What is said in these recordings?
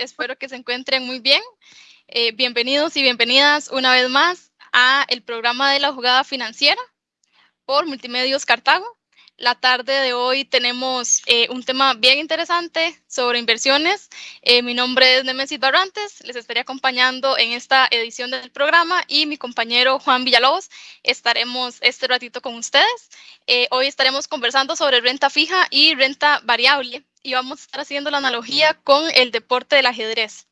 Espero que se encuentren muy bien. Eh, bienvenidos y bienvenidas una vez más a el programa de la jugada financiera por Multimedios Cartago. La tarde de hoy tenemos eh, un tema bien interesante sobre inversiones. Eh, mi nombre es Nemesis Barrantes, les estaré acompañando en esta edición del programa y mi compañero Juan Villalobos estaremos este ratito con ustedes. Eh, hoy estaremos conversando sobre renta fija y renta variable y vamos a estar haciendo la analogía con el deporte del ajedrez.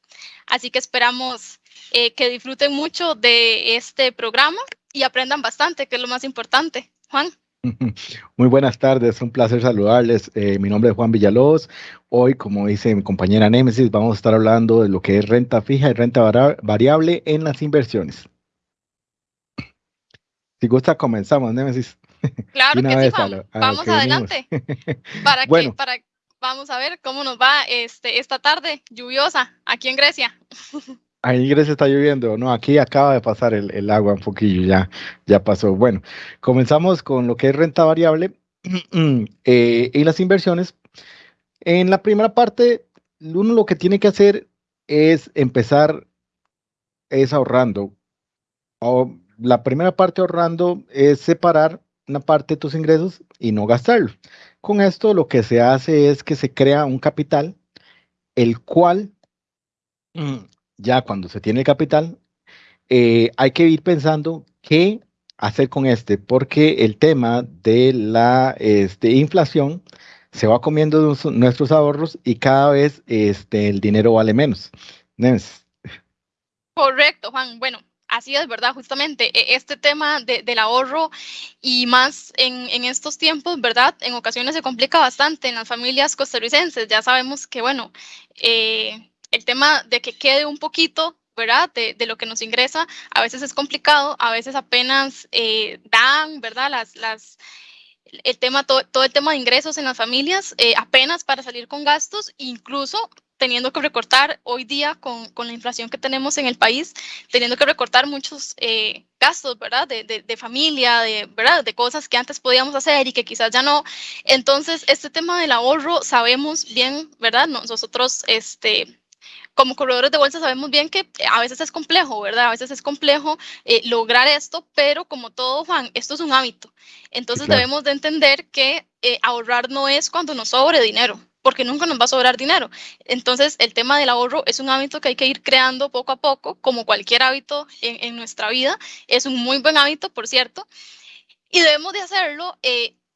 Así que esperamos que disfruten mucho de este programa y aprendan bastante, que es lo más importante. Juan. Muy buenas tardes, un placer saludarles. Eh, mi nombre es Juan Villalobos. Hoy, como dice mi compañera Némesis, vamos a estar hablando de lo que es renta fija y renta variable en las inversiones. Si gusta, comenzamos, Némesis. Claro que sí, Juan. vamos adelante. para que, para, vamos a ver cómo nos va este, esta tarde lluviosa aquí en Grecia. Ahí Grecia está lloviendo, no, aquí acaba de pasar el, agua un poquillo, ya, ya pasó. Bueno, comenzamos con lo que es renta variable eh, y las inversiones. En la primera parte, uno lo que tiene que hacer es empezar es ahorrando. O la primera parte ahorrando es separar una parte de tus ingresos y no gastarlo. Con esto lo que se hace es que se crea un capital, el cual ya cuando se tiene el capital, eh, hay que ir pensando qué hacer con este, porque el tema de la este, inflación se va comiendo nuestros ahorros y cada vez este, el dinero vale menos. Correcto, Juan. Bueno, así es, ¿verdad? Justamente e, este tema del ahorro y más en, en, estos tiempos, ¿verdad? En ocasiones se complica bastante en las familias costarricenses. Ya sabemos que, bueno, eh, el tema de que quede un poquito ¿verdad? De, de, lo que nos ingresa, a veces es complicado, a veces apenas eh, dan, ¿verdad? Las, las, el tema, todo, todo, el tema de ingresos en las familias, eh, apenas para salir con gastos, incluso teniendo que recortar hoy día con, con, la inflación que tenemos en el país, teniendo que recortar muchos eh, gastos, ¿verdad? De, de, de, familia, de, ¿verdad? De cosas que antes podíamos hacer y que quizás ya no. Entonces, este tema del ahorro, sabemos bien, ¿verdad? Nosotros, este, como corredores de bolsa sabemos bien que eh, a veces es complejo, ¿verdad? A veces es complejo eh, lograr esto, pero como todo, Juan, esto es un hábito. Entonces debemos de entender que eh, ahorrar no es cuando nos sobre dinero, porque nunca nos va a sobrar dinero. Entonces el tema del ahorro es un hábito que hay que ir creando poco a poco, como cualquier hábito en, en nuestra vida. Es un muy buen hábito, por cierto, y debemos de hacerlo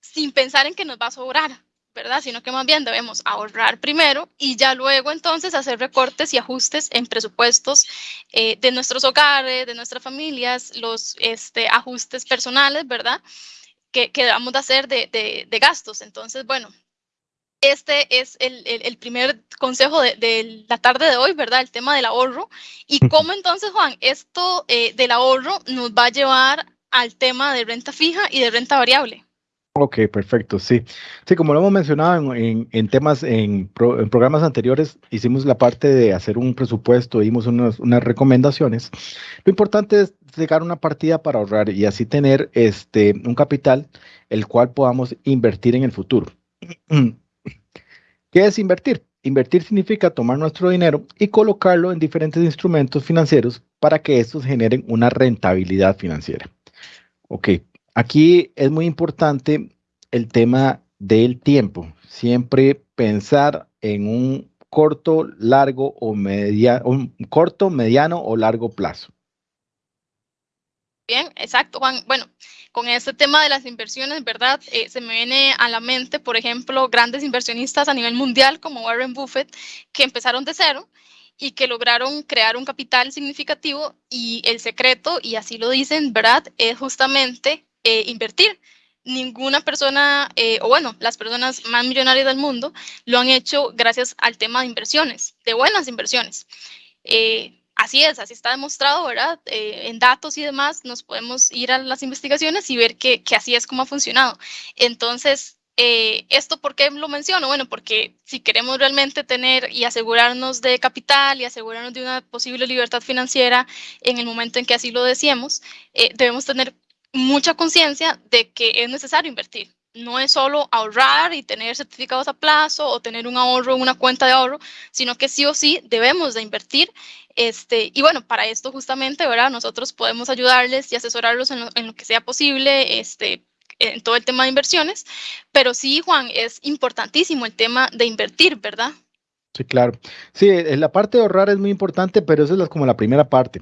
sin pensar en que nos va a sobrar. ¿verdad? Sino que más bien debemos ahorrar primero y ya luego entonces hacer recortes y ajustes en presupuestos eh, de nuestros hogares, de nuestras familias, los este, ajustes personales, ¿verdad? Que, que debamos de hacer de, de, gastos. Entonces, bueno, este es el, el, primer consejo de, de, la tarde de hoy, ¿verdad? El tema del ahorro. Y cómo entonces, Juan, esto eh, del ahorro nos va a llevar al tema de renta fija y de renta variable. Ok, perfecto, sí. Sí, como lo hemos mencionado en, en, temas, en, en, programas anteriores, hicimos la parte de hacer un presupuesto, dimos unas, unas, recomendaciones. Lo importante es llegar una partida para ahorrar y así tener este, un capital el cual podamos invertir en el futuro. ¿Qué es invertir? Invertir significa tomar nuestro dinero y colocarlo en diferentes instrumentos financieros para que estos generen una rentabilidad financiera. Ok, Aquí es muy importante el tema del tiempo. Siempre pensar en un corto, largo o media, un corto, mediano o largo plazo. Bien, exacto, Juan. Bueno, con este tema de las inversiones, ¿verdad? Eh, se me viene a la mente, por ejemplo, grandes inversionistas a nivel mundial como Warren Buffett, que empezaron de cero y que lograron crear un capital significativo y el secreto, y así lo dicen, ¿verdad? Es justamente eh, invertir. Ninguna persona, eh, o bueno, las personas más millonarias del mundo lo han hecho gracias al tema de inversiones, de buenas inversiones. Eh, así es, así está demostrado, ¿verdad? en datos y demás nos podemos ir a las investigaciones y ver que, que así es como ha funcionado. Entonces, ¿Esto por qué lo menciono? Bueno, porque si queremos realmente tener y asegurarnos de capital y asegurarnos de una posible libertad financiera en el momento en que así lo deseemos, debemos tener mucha conciencia de que es necesario invertir, no es solo ahorrar y tener certificados a plazo o tener un ahorro una cuenta de ahorro, sino que sí o sí debemos de invertir. Este, y bueno, para esto justamente, ¿verdad? Nosotros podemos ayudarles y asesorarlos en lo, que sea posible, este, en todo el tema de inversiones, pero sí, Juan, es importantísimo el tema de invertir, ¿verdad? Sí, claro. Sí, eh, la parte de ahorrar es muy importante, pero eso es como la primera parte.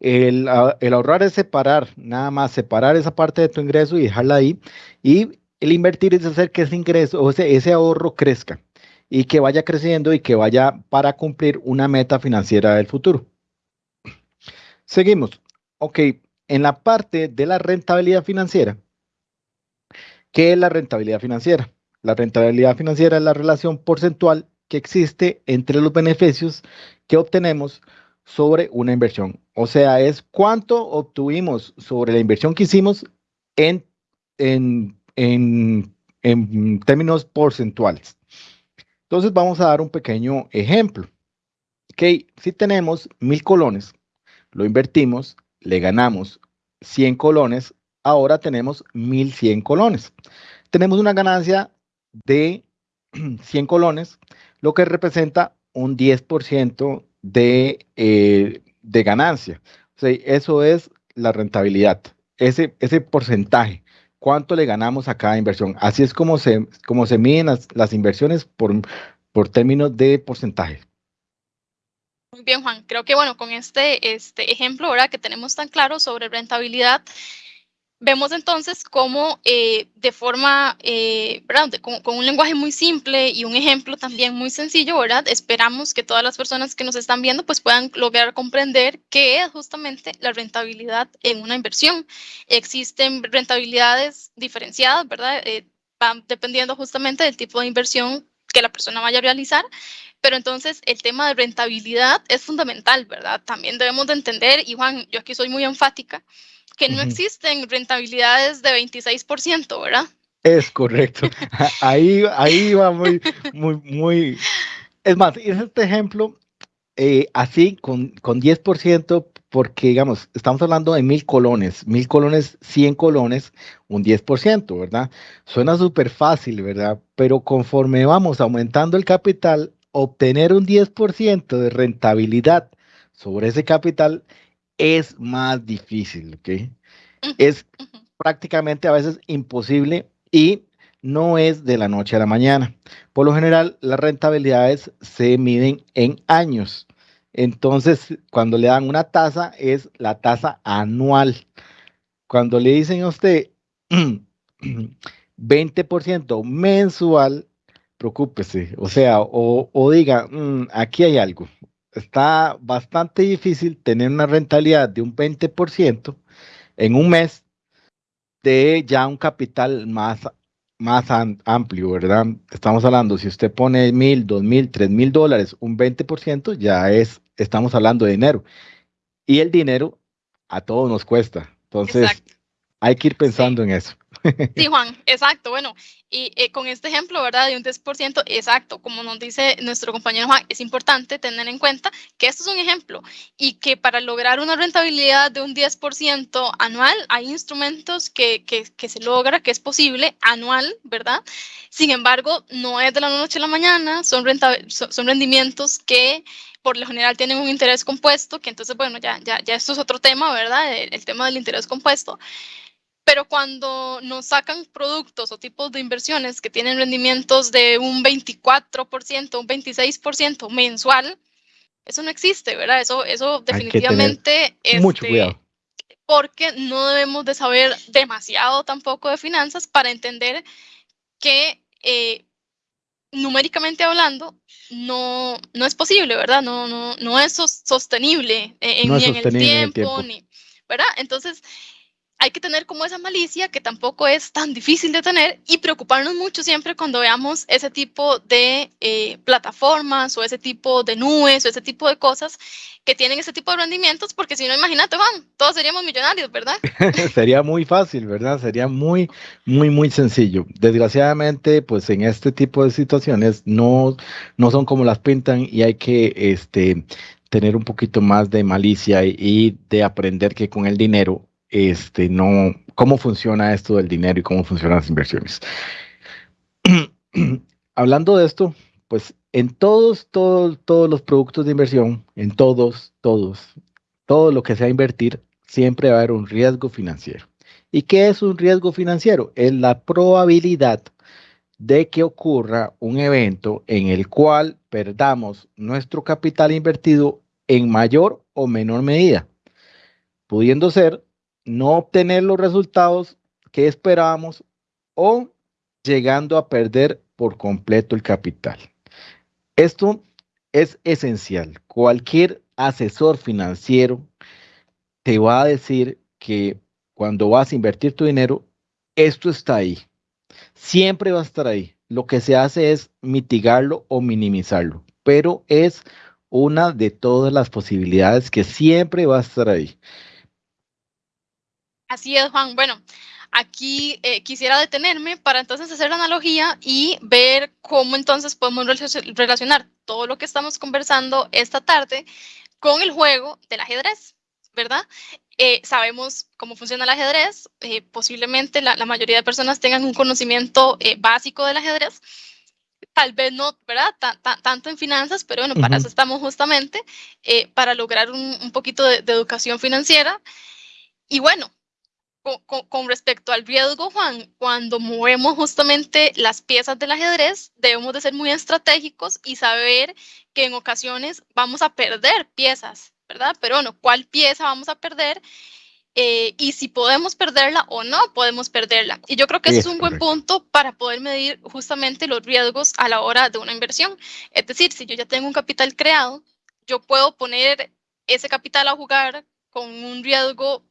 El, ah, el, ahorrar es separar, nada más separar esa parte de tu ingreso y dejarla ahí. Y el invertir es hacer que ese ingreso o ese, ese ahorro crezca y que vaya creciendo y que vaya para cumplir una meta financiera del futuro. Seguimos. Ok, en la parte de la rentabilidad financiera. ¿Qué es la rentabilidad financiera? La rentabilidad financiera es la relación porcentual que existe entre los beneficios que obtenemos sobre una inversión. O sea, es cuánto obtuvimos sobre la inversión que hicimos en, en, en, términos porcentuales. Entonces vamos a dar un pequeño ejemplo. Ok, si tenemos mil colones, lo invertimos, le ganamos 100 colones, ahora tenemos 1100 colones. Tenemos una ganancia de 100 colones, lo que representa un 10% de, eh, de ganancia. O sea, eso es la rentabilidad, ese, ese porcentaje. ¿Cuánto le ganamos a cada inversión? Así es como se, como se miden las, inversiones por, por términos de porcentaje. Muy bien, Juan. Creo que, bueno, con este, este ejemplo ahora que tenemos tan claro sobre rentabilidad, Vemos entonces cómo eh, de forma, eh, Con, con, un lenguaje muy simple y un ejemplo también muy sencillo, ¿verdad? Esperamos que todas las personas que nos están viendo pues puedan lograr comprender qué es justamente la rentabilidad en una inversión. Existen rentabilidades diferenciadas, ¿verdad? Eh, van dependiendo justamente del tipo de inversión que la persona vaya a realizar, pero entonces el tema de rentabilidad es fundamental, ¿verdad? También debemos de entender, y Juan, yo aquí soy muy enfática, que no existen rentabilidades de 26%, ¿verdad? Es correcto. Ahí, ahí va muy, muy, muy. Es más, es este ejemplo eh, así con, con 10%, porque digamos, estamos hablando de mil colones, mil colones, 100 colones, un 10%, ¿verdad? Suena súper fácil, ¿verdad? Pero conforme vamos aumentando el capital, obtener un 10% de rentabilidad sobre ese capital es más difícil, ¿ok? Es prácticamente a veces imposible y no es de la noche a la mañana. Por lo general, las rentabilidades se miden en años. Entonces, cuando le dan una tasa, es la tasa anual. Cuando le dicen a usted 20% mensual, preocúpese, o sea, o, diga, mm, aquí hay algo, está bastante difícil tener una rentabilidad de un 20% en un mes de ya un capital más, más amplio, ¿verdad? Estamos hablando, si usted pone mil, dos mil, tres mil dólares, un 20%, ya es, estamos hablando de dinero. Y el dinero a todos nos cuesta. Entonces, hay que ir pensando en eso. Sí, Juan, exacto. Bueno, y eh, con este ejemplo, ¿verdad? De un 10%, exacto, como nos dice nuestro compañero Juan, es importante tener en cuenta que esto es un ejemplo y que para lograr una rentabilidad de un 10% anual hay instrumentos que, que, que, se logra, que es posible anual, ¿verdad? Sin embargo, no es de la noche a la mañana, son, son rendimientos que por lo general tienen un interés compuesto, que entonces, bueno, ya, ya, ya esto es otro tema, ¿verdad? el tema del interés compuesto. Pero cuando nos sacan productos o tipos de inversiones que tienen rendimientos de un 24%, un 26% mensual, eso no existe, ¿verdad? Eso, eso definitivamente es mucho cuidado. porque no debemos de saber demasiado tampoco de finanzas para entender que eh, numéricamente hablando no, no es posible, ¿verdad? No, no, no es sostenible en, ni en el tiempo, Ni, ¿verdad? Entonces, hay que tener como esa malicia que tampoco es tan difícil de tener y preocuparnos mucho siempre cuando veamos ese tipo de eh, plataformas o ese tipo de nubes o ese tipo de cosas que tienen ese tipo de rendimientos, porque si no, imagínate, Juan, todos seríamos millonarios, ¿verdad? Sería muy fácil, ¿verdad? Sería muy, muy, muy sencillo. Desgraciadamente, pues en este tipo de situaciones no, no son como las pintan y hay que este, tener un poquito más de malicia y de aprender que con el dinero este, no, cómo funciona esto del dinero y cómo funcionan las inversiones. Hablando de esto, pues en todos, todos, todos los productos de inversión, en todos, todos, todo lo que sea invertir, siempre va a haber un riesgo financiero. ¿Y qué es un riesgo financiero? Es la probabilidad de que ocurra un evento en el cual perdamos nuestro capital invertido en mayor o menor medida, pudiendo ser no obtener los resultados que esperábamos o llegando a perder por completo el capital. Esto es esencial. Cualquier asesor financiero te va a decir que cuando vas a invertir tu dinero, esto está ahí. Siempre va a estar ahí. Lo que se hace es mitigarlo o minimizarlo, pero es una de todas las posibilidades que siempre va a estar ahí. Así es, Juan. Bueno, aquí eh, quisiera detenerme para entonces hacer la analogía y ver cómo entonces podemos relacionar todo lo que estamos conversando esta tarde con el juego del ajedrez, ¿verdad? Eh, sabemos cómo funciona el ajedrez, eh, posiblemente la, mayoría de personas tengan un conocimiento básico del ajedrez, tal vez no, ¿verdad? tanto en finanzas, pero bueno, para eso estamos justamente, para lograr un, poquito de, de, educación financiera. Y bueno, con, respecto al riesgo, Juan, cuando movemos justamente las piezas del ajedrez, debemos de ser muy estratégicos y saber que en ocasiones vamos a perder piezas, ¿verdad? Pero bueno, ¿cuál pieza vamos a perder? Eh, y si podemos perderla o no podemos perderla. Y yo creo que ese es un buen punto para poder medir justamente los riesgos a la hora de una inversión. Es decir, si yo ya tengo un capital creado, yo puedo poner ese capital a jugar con un riesgo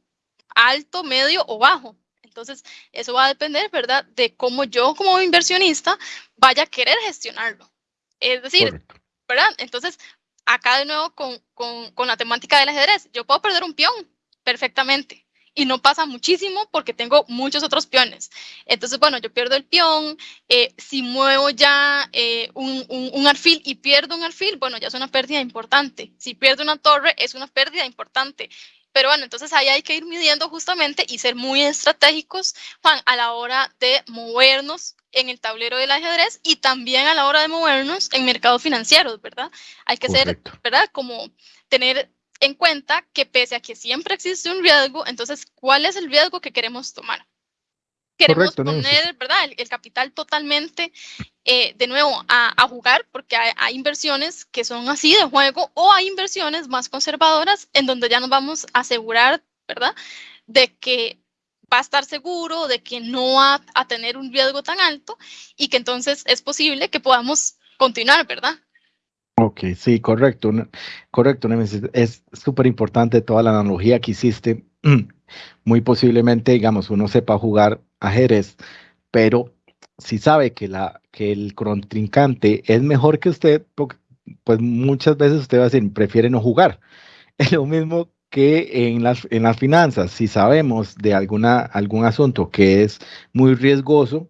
alto, medio o bajo. Entonces, eso va a depender, ¿verdad?, de cómo yo como inversionista vaya a querer gestionarlo. Es decir, ¿verdad? Entonces, acá de nuevo con, con, la temática del ajedrez, yo puedo perder un peón perfectamente y no pasa muchísimo porque tengo muchos otros peones. Entonces, bueno, yo pierdo el peón, eh, si muevo ya eh, un, un, un, alfil y pierdo un alfil, bueno, ya es una pérdida importante. Si pierdo una torre, es una pérdida importante. Pero bueno, entonces ahí hay que ir midiendo justamente y ser muy estratégicos, Juan, a la hora de movernos en el tablero del ajedrez y también a la hora de movernos en mercados financieros, ¿verdad? Hay que ser, ¿verdad? Como tener en cuenta que pese a que siempre existe un riesgo, entonces, ¿cuál es el riesgo que queremos tomar? Queremos poner, ¿verdad? El, capital totalmente eh, de nuevo a, jugar porque hay, inversiones que son así de juego o hay inversiones más conservadoras en donde ya nos vamos a asegurar, ¿verdad? De que va a estar seguro, de que no va a tener un riesgo tan alto y que entonces es posible que podamos continuar, ¿verdad? Ok, sí, correcto, correcto, Es súper importante toda la analogía que hiciste. Muy posiblemente, digamos, uno sepa jugar ajedrez, pero si sabe que, la, que el contrincante es mejor que usted, pues muchas veces usted va a decir, prefiere no jugar. Es lo mismo que en las, en las finanzas. Si sabemos de alguna, algún asunto que es muy riesgoso,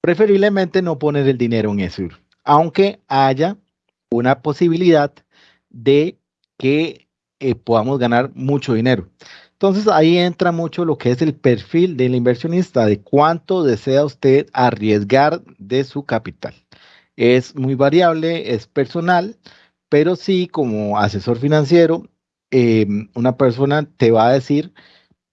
preferiblemente no poner el dinero en eso, aunque haya una posibilidad de que eh, podamos ganar mucho dinero. Entonces ahí entra mucho lo que es el perfil del inversionista, de cuánto desea usted arriesgar de su capital. Es muy variable, es personal, pero sí como asesor financiero, em, una persona te va a decir,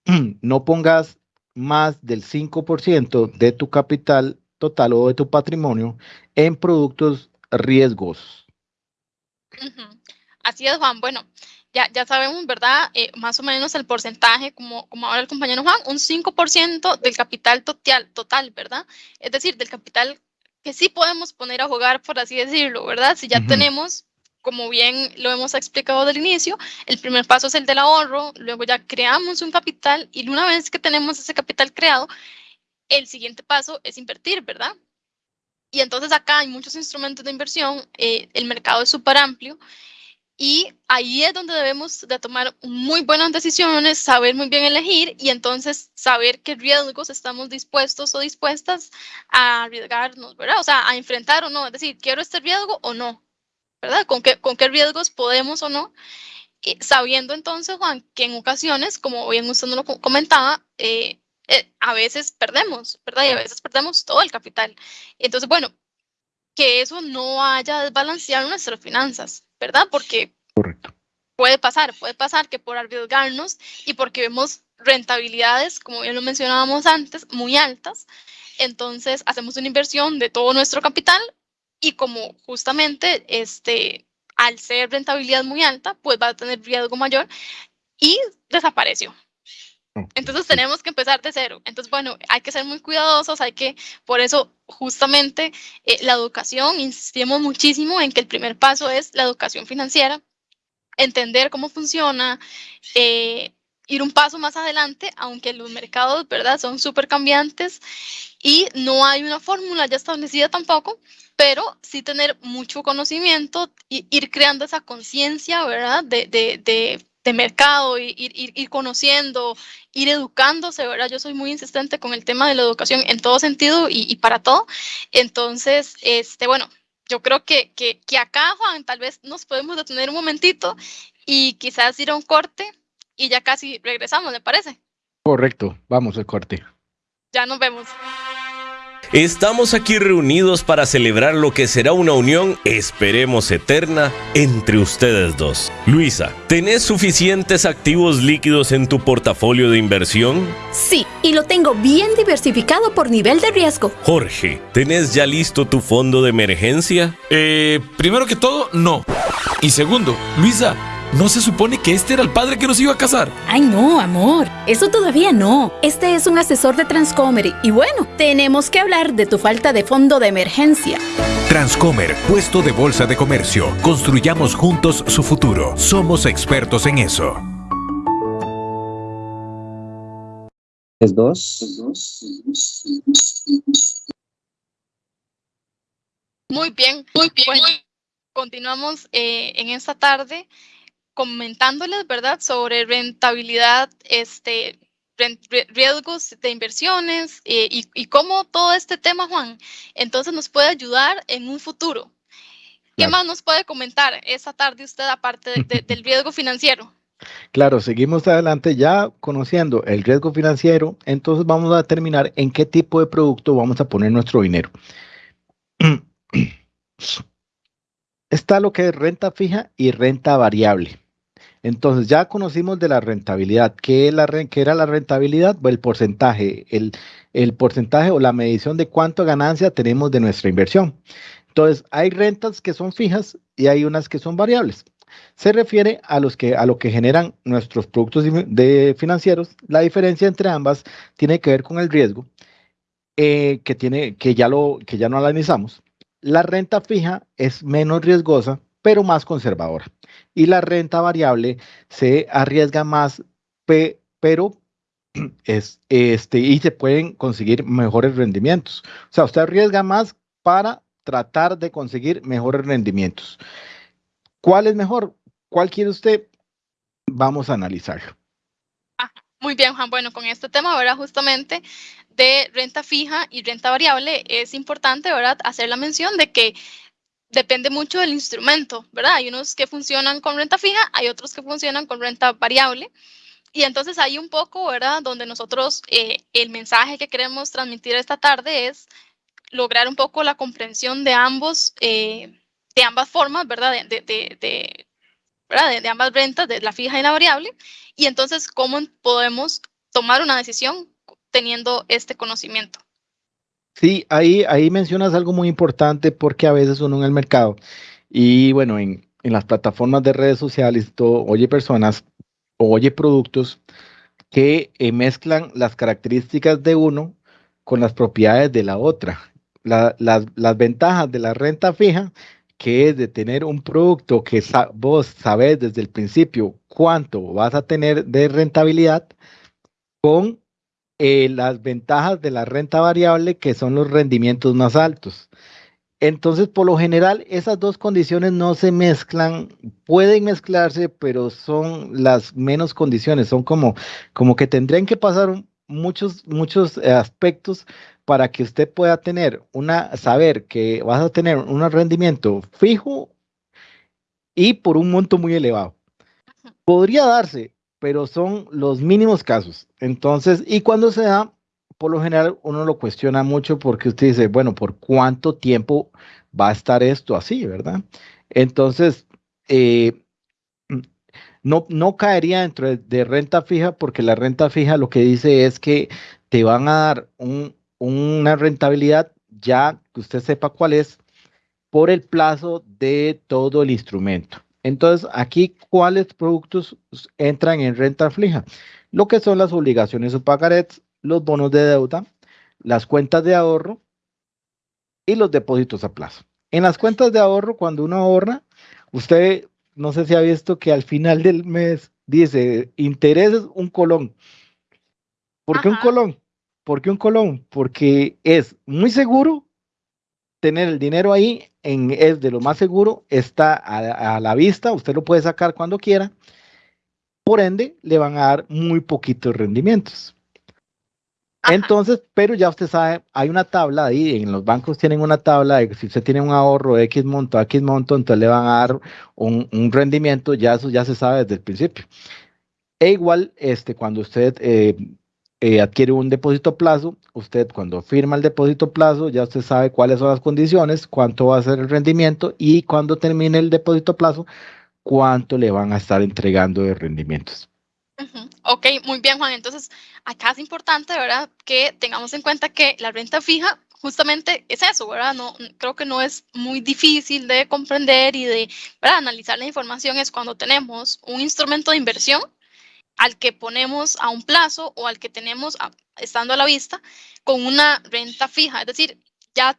no pongas más del 5% de tu capital total o de tu patrimonio en productos riesgosos. Así es, Juan. Bueno, ya, sabemos, ¿verdad? Eh, más o menos el porcentaje, como, como ahora el compañero Juan, un 5% del capital total, total, ¿verdad? Es decir, del capital que sí podemos poner a jugar, por así decirlo, ¿verdad? Si ya tenemos, como bien lo hemos explicado del inicio, el primer paso es el del ahorro, luego ya creamos un capital y una vez que tenemos ese capital creado, el siguiente paso es invertir, ¿verdad? Y entonces acá hay muchos instrumentos de inversión, eh, el mercado es súper amplio y ahí es donde debemos de tomar muy buenas decisiones, saber muy bien elegir y entonces saber qué riesgos estamos dispuestos o dispuestas a arriesgarnos, ¿verdad? O sea, a enfrentar o no, es decir, quiero este riesgo o no, ¿verdad? ¿Con qué, con qué riesgos podemos o no sabiendo entonces, Juan, que en ocasiones, como bien usted nos lo comentaba, eh, eh, a veces perdemos, ¿verdad? Y a veces perdemos todo el capital. Entonces, bueno, que eso no haya desbalanceado nuestras finanzas, ¿verdad? Porque puede pasar, puede pasar que por arriesgarnos y porque vemos rentabilidades, como bien lo mencionábamos antes, muy altas, entonces hacemos una inversión de todo nuestro capital y como justamente este, al ser rentabilidad muy alta, pues va a tener riesgo mayor y desapareció. Entonces tenemos que empezar de cero. Entonces, bueno, hay que ser muy cuidadosos, hay que, por eso justamente eh, la educación, insistimos muchísimo en que el primer paso es la educación financiera, entender cómo funciona, eh, ir un paso más adelante, aunque los mercados, ¿verdad? Son súper cambiantes y no hay una fórmula ya establecida tampoco, pero sí tener mucho conocimiento y ir creando esa conciencia, ¿verdad? De, de, de, de mercado, ir, ir, ir, conociendo, ir educándose, ¿verdad? Yo soy muy insistente con el tema de la educación en todo sentido y, y para todo. Entonces, este, bueno, yo creo que, que, que acá, Juan, tal vez nos podemos detener un momentito y quizás ir a un corte y ya casi regresamos, ¿le parece? Correcto, vamos al corte. Ya nos vemos. Estamos aquí reunidos para celebrar lo que será una unión, esperemos eterna, entre ustedes dos. Luisa, ¿tenés suficientes activos líquidos en tu portafolio de inversión? Sí, y lo tengo bien diversificado por nivel de riesgo. Jorge, ¿tenés ya listo tu fondo de emergencia? Eh, primero que todo, no. Y segundo, Luisa, ¿No se supone que este era el padre que nos iba a casar? Ay, no, amor. Eso todavía no. Este es un asesor de Transcomer y bueno, tenemos que hablar de tu falta de fondo de emergencia. Transcomer, puesto de bolsa de comercio. Construyamos juntos su futuro. Somos expertos en eso. Es dos. Muy bien, muy bien. continuamos eh, en esta tarde comentándoles, ¿verdad?, sobre rentabilidad, este, riesgos de inversiones eh, y, cómo todo este tema, Juan, entonces nos puede ayudar en un futuro. ¿Qué más nos puede comentar esta tarde usted aparte del riesgo financiero? Claro, seguimos adelante ya conociendo el riesgo financiero, entonces vamos a determinar en qué tipo de producto vamos a poner nuestro dinero. Está lo que es renta fija y renta variable. Entonces ya conocimos de la rentabilidad. ¿Qué, era la rentabilidad? el porcentaje, el, porcentaje o la medición de cuánta ganancia tenemos de nuestra inversión. Entonces hay rentas que son fijas y hay unas que son variables. Se refiere a, los que, a lo que generan nuestros productos de financieros. La diferencia entre ambas tiene que ver con el riesgo eh, que, tiene, que, ya lo, que ya no analizamos. La renta fija es menos riesgosa pero más conservadora. Y la renta variable se arriesga más, pero es, este, y se pueden conseguir mejores rendimientos. O sea, usted arriesga más para tratar de conseguir mejores rendimientos. ¿Cuál es mejor? ¿Cuál quiere usted? Vamos a analizarlo. Ah, muy bien, Juan. Bueno, con este tema, ¿verdad? Justamente de renta fija y renta variable, es importante, ¿verdad? Hacer la mención de que depende mucho del instrumento, ¿verdad? Hay unos que funcionan con renta fija, hay otros que funcionan con renta variable. Y entonces hay un poco, ¿verdad? Donde nosotros, eh, el mensaje que queremos transmitir esta tarde es lograr un poco la comprensión de ambos, eh, de ambas formas, ¿verdad? De, de, de, ¿verdad? de, ambas rentas, de la fija y la variable. Y entonces, ¿cómo podemos tomar una decisión teniendo este conocimiento? Sí, ahí, ahí mencionas algo muy importante porque a veces uno en el mercado y bueno, en, en las plataformas de redes sociales, todo, oye personas oye productos que eh, mezclan las características de uno con las propiedades de la otra. las, las, ventajas de la renta fija, que es de tener un producto que vos sabés desde el principio cuánto vas a tener de rentabilidad, con eh, las ventajas de la renta variable, que son los rendimientos más altos. Entonces, por lo general, esas dos condiciones no se mezclan, pueden mezclarse, pero son las menos condiciones, son como, como que tendrían que pasar muchos, muchos eh, aspectos para que usted pueda tener una, saber que vas a tener un rendimiento fijo y por un monto muy elevado. Podría darse, pero son los mínimos casos. Entonces, y cuando se da, por lo general uno lo cuestiona mucho porque usted dice, bueno, ¿por cuánto tiempo va a estar esto así, verdad? Entonces, eh, no, no caería dentro de, renta fija porque la renta fija lo que dice es que te van a dar una rentabilidad ya que usted sepa cuál es por el plazo de todo el instrumento. Entonces, aquí, ¿cuáles productos entran en renta fija? Lo que son las obligaciones o pagarets, los bonos de deuda, las cuentas de ahorro y los depósitos a plazo. En las cuentas de ahorro, cuando uno ahorra, usted no sé si ha visto que al final del mes dice intereses un colón. ¿Por qué un colón? ¿Por qué un colón? Porque es muy seguro tener el dinero ahí, en, es de lo más seguro, está a, a la vista, usted lo puede sacar cuando quiera. Por ende, le van a dar muy poquitos rendimientos. Entonces, pero ya usted sabe, hay una tabla ahí, en los bancos tienen una tabla de que si usted tiene un ahorro de X monto, X monto, entonces le van a dar un, rendimiento, ya eso ya se sabe desde el principio. E igual, este, cuando usted eh, eh, adquiere un depósito plazo, usted cuando firma el depósito plazo, ya usted sabe cuáles son las condiciones, cuánto va a ser el rendimiento y cuando termine el depósito plazo, cuánto le van a estar entregando de rendimientos. Ok, muy bien, Juan. Entonces, acá es importante, ¿verdad? Que tengamos en cuenta que la renta fija justamente es eso, ¿verdad? No, creo que no es muy difícil de comprender y de analizar la información. Es cuando tenemos un instrumento de inversión al que ponemos a un plazo o al que tenemos estando a la vista con una renta fija. Es decir, ya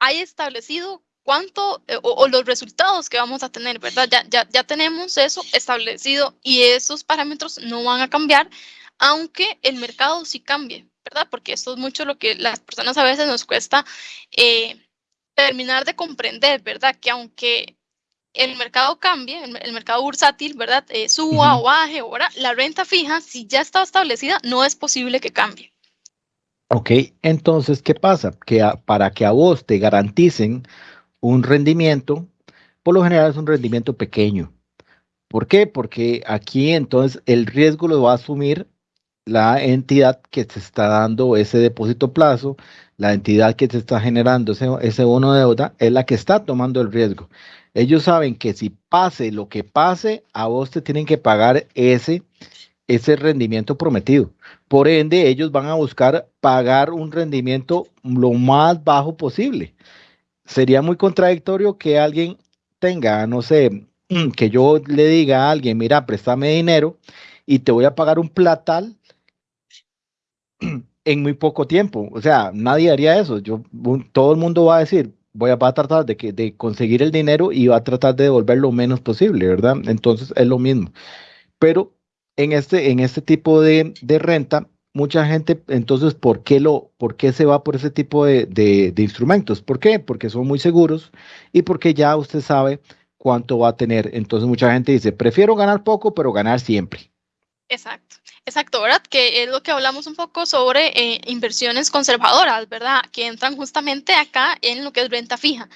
hay establecido cuánto eh, o, los resultados que vamos a tener, ¿verdad? Ya, ya, ya tenemos eso establecido y esos parámetros no van a cambiar, aunque el mercado sí cambie, ¿verdad? Porque esto es mucho lo que las personas a veces nos cuesta eh, terminar de comprender, ¿verdad? Que aunque el mercado cambie, el, mercado bursátil, ¿verdad? Eh, suba o baje, ahora la renta fija, si ya está establecida, no es posible que cambie. Ok, entonces, ¿qué pasa? Que para que a vos te garanticen un rendimiento, por lo general es un rendimiento pequeño. ¿Por qué? Porque aquí entonces el riesgo lo va a asumir la entidad que te está dando ese depósito plazo, la entidad que te está generando ese, ese bono de deuda, es la que está tomando el riesgo. Ellos saben que si pase lo que pase, a vos te tienen que pagar ese, ese rendimiento prometido. Por ende, ellos van a buscar pagar un rendimiento lo más bajo posible sería muy contradictorio que alguien tenga, no sé, que yo le diga a alguien, mira, préstame dinero y te voy a pagar un platal en muy poco tiempo. O sea, nadie haría eso. Yo, todo el mundo va a decir, voy a, tratar de, que, de conseguir el dinero y va a tratar de devolver lo menos posible, ¿verdad? Entonces es lo mismo. Pero en este, en este tipo de, de renta, mucha gente, entonces, ¿por qué, lo, por qué se va por ese tipo de, de, instrumentos? ¿Por qué? Porque son muy seguros y porque ya usted sabe cuánto va a tener. Entonces, mucha gente dice, prefiero ganar poco, pero ganar siempre. Exacto, exacto, ¿verdad? Que es lo que hablamos un poco sobre eh, inversiones conservadoras, ¿verdad? Que entran justamente acá en lo que es renta fija.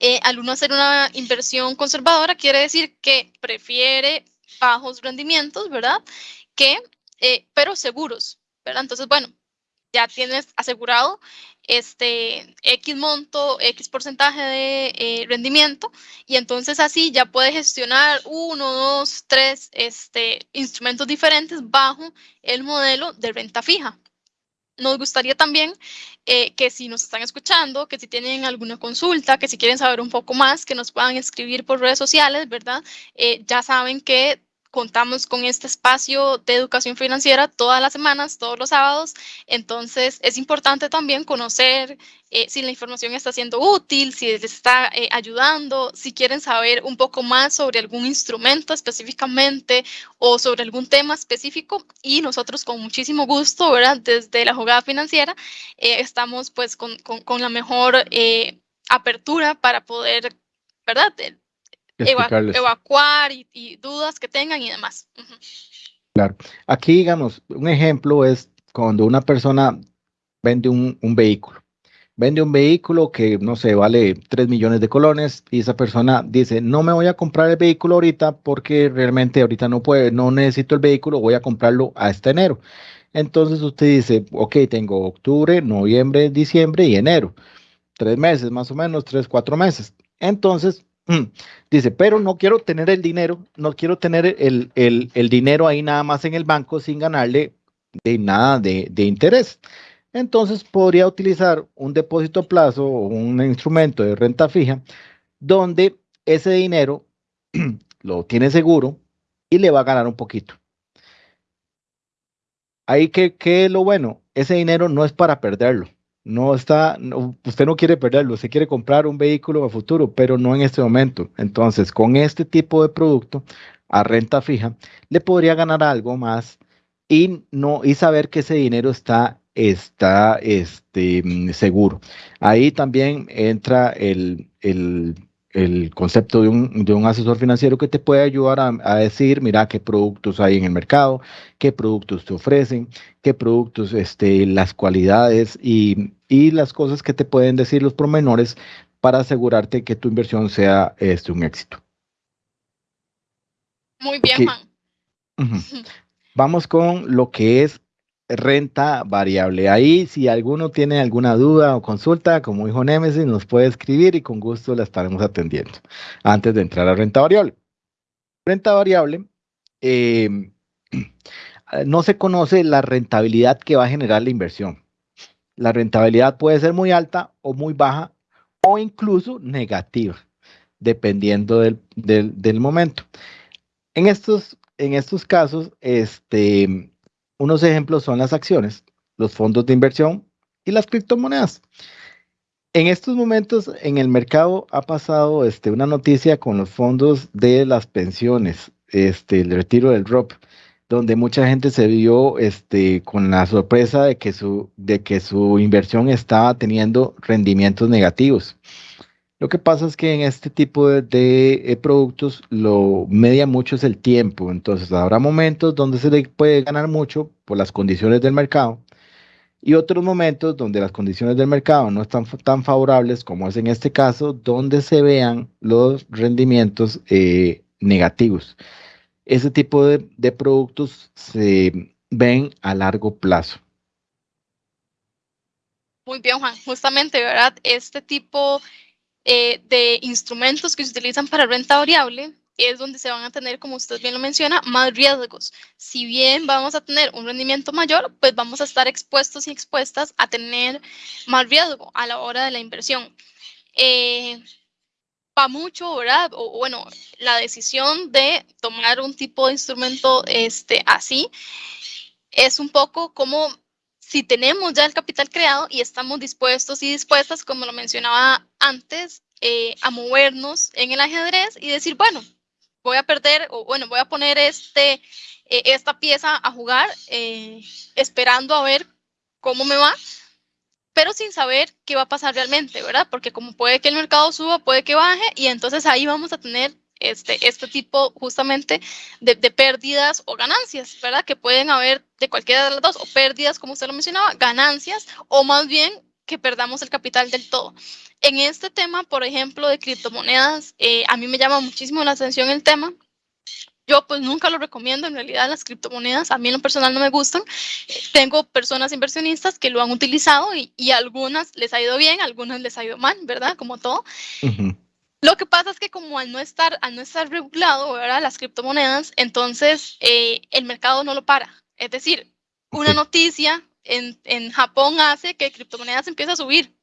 Eh, al uno hacer una inversión conservadora, quiere decir que prefiere bajos rendimientos, ¿verdad? Que, eh, pero seguros, entonces, bueno, ya tienes asegurado este X monto, X porcentaje de eh, rendimiento y entonces así ya puedes gestionar uno, dos, tres este, instrumentos diferentes bajo el modelo de renta fija. Nos gustaría también eh, que si nos están escuchando, que si tienen alguna consulta, que si quieren saber un poco más, que nos puedan escribir por redes sociales, ¿verdad? Eh, ya saben que contamos con este espacio de educación financiera todas las semanas, todos los sábados. Entonces, es importante también conocer eh, si la información está siendo útil, si les está eh, ayudando, si quieren saber un poco más sobre algún instrumento específicamente o sobre algún tema específico. Y nosotros con muchísimo gusto, ¿verdad? Desde la jugada financiera, eh, estamos pues con, con la mejor apertura para poder, ¿verdad? Evacuar y, dudas que tengan y demás. Claro. Aquí, digamos, un ejemplo es cuando una persona vende un, vehículo. vende un vehículo que, no sé, vale 3 millones de colones y esa persona dice, no me voy a comprar el vehículo ahorita porque realmente ahorita no puede, no necesito el vehículo, voy a comprarlo hasta enero. Entonces usted dice, ok, tengo octubre, noviembre, diciembre y enero. Tres meses, más o menos, tres, cuatro meses. Entonces, dice, pero no quiero tener el dinero, no quiero tener el, el, dinero ahí nada más en el banco sin ganarle de nada de, de interés. Entonces podría utilizar un depósito a plazo o un instrumento de renta fija donde ese dinero lo tiene seguro y le va a ganar un poquito. Ahí que, es lo bueno, ese dinero no es para perderlo. No está, usted no quiere perderlo, usted quiere comprar un vehículo a futuro, pero no en este momento. Entonces, con este tipo de producto a renta fija, le podría ganar algo más y no y saber que ese dinero está está este, seguro. Ahí también entra el, el, el concepto de un, de un, asesor financiero que te puede ayudar a, a, decir, mira, qué productos hay en el mercado, qué productos te ofrecen, qué productos, este, las cualidades y, y las cosas que te pueden decir los promenores para asegurarte que tu inversión sea este, un éxito. Muy bien, Juan. Vamos con lo que es renta variable. Ahí, si alguno tiene alguna duda o consulta, como dijo Nemesis, nos puede escribir y con gusto la estaremos atendiendo antes de entrar a renta variable. Renta variable, em, no se conoce la rentabilidad que va a generar la inversión. La rentabilidad puede ser muy alta o muy baja o incluso negativa, dependiendo del, del, del momento. En estos, en estos casos, este, unos ejemplos son las acciones, los fondos de inversión y las criptomonedas. En estos momentos en el mercado ha pasado este, una noticia con los fondos de las pensiones, este, el retiro del ROP, donde mucha gente se vio este, con la sorpresa de que, su, de que su inversión estaba teniendo rendimientos negativos. Lo que pasa es que en este tipo de, eh, productos lo media mucho es el tiempo. Entonces habrá momentos donde se le puede ganar mucho por las condiciones del mercado y otros momentos donde las condiciones del mercado no están tan favorables como es en este caso, donde se vean los rendimientos eh, negativos. Ese tipo de, de productos se ven a largo plazo. Muy bien, Juan. Justamente, ¿verdad? Este tipo eh, de instrumentos que se utilizan para renta variable es donde se van a tener, como usted bien lo menciona, más riesgos. Si bien vamos a tener un rendimiento mayor, pues vamos a estar expuestos y expuestas a tener más riesgo a la hora de la inversión. Eh, va mucho, ¿verdad? O bueno, la decisión de tomar un tipo de instrumento este, así es un poco como si tenemos ya el capital creado y estamos dispuestos y dispuestas, como lo mencionaba antes, eh, a movernos en el ajedrez y decir, bueno, voy a perder o bueno, voy a poner este, eh, esta pieza a jugar eh, esperando a ver cómo me va, pero sin saber qué va a pasar realmente, ¿verdad? Porque como puede que el mercado suba, puede que baje y entonces ahí vamos a tener este, este tipo justamente de, pérdidas o ganancias, ¿verdad? Que pueden haber de cualquiera de las dos, o pérdidas, como usted lo mencionaba, ganancias, o más bien que perdamos el capital del todo. En este tema, por ejemplo, de criptomonedas, eh, a mí me llama muchísimo la atención el tema. Yo pues nunca lo recomiendo, en realidad las criptomonedas a mí en lo personal no me gustan. tengo personas inversionistas que lo han utilizado y, y, algunas les ha ido bien, algunas les ha ido mal, ¿verdad? Como todo. Lo que pasa es que como al no estar, al no estar regulado, ¿verdad? Las criptomonedas, entonces eh, el mercado no lo para. Es decir, una noticia en, en, Japón hace que criptomonedas empiece a subir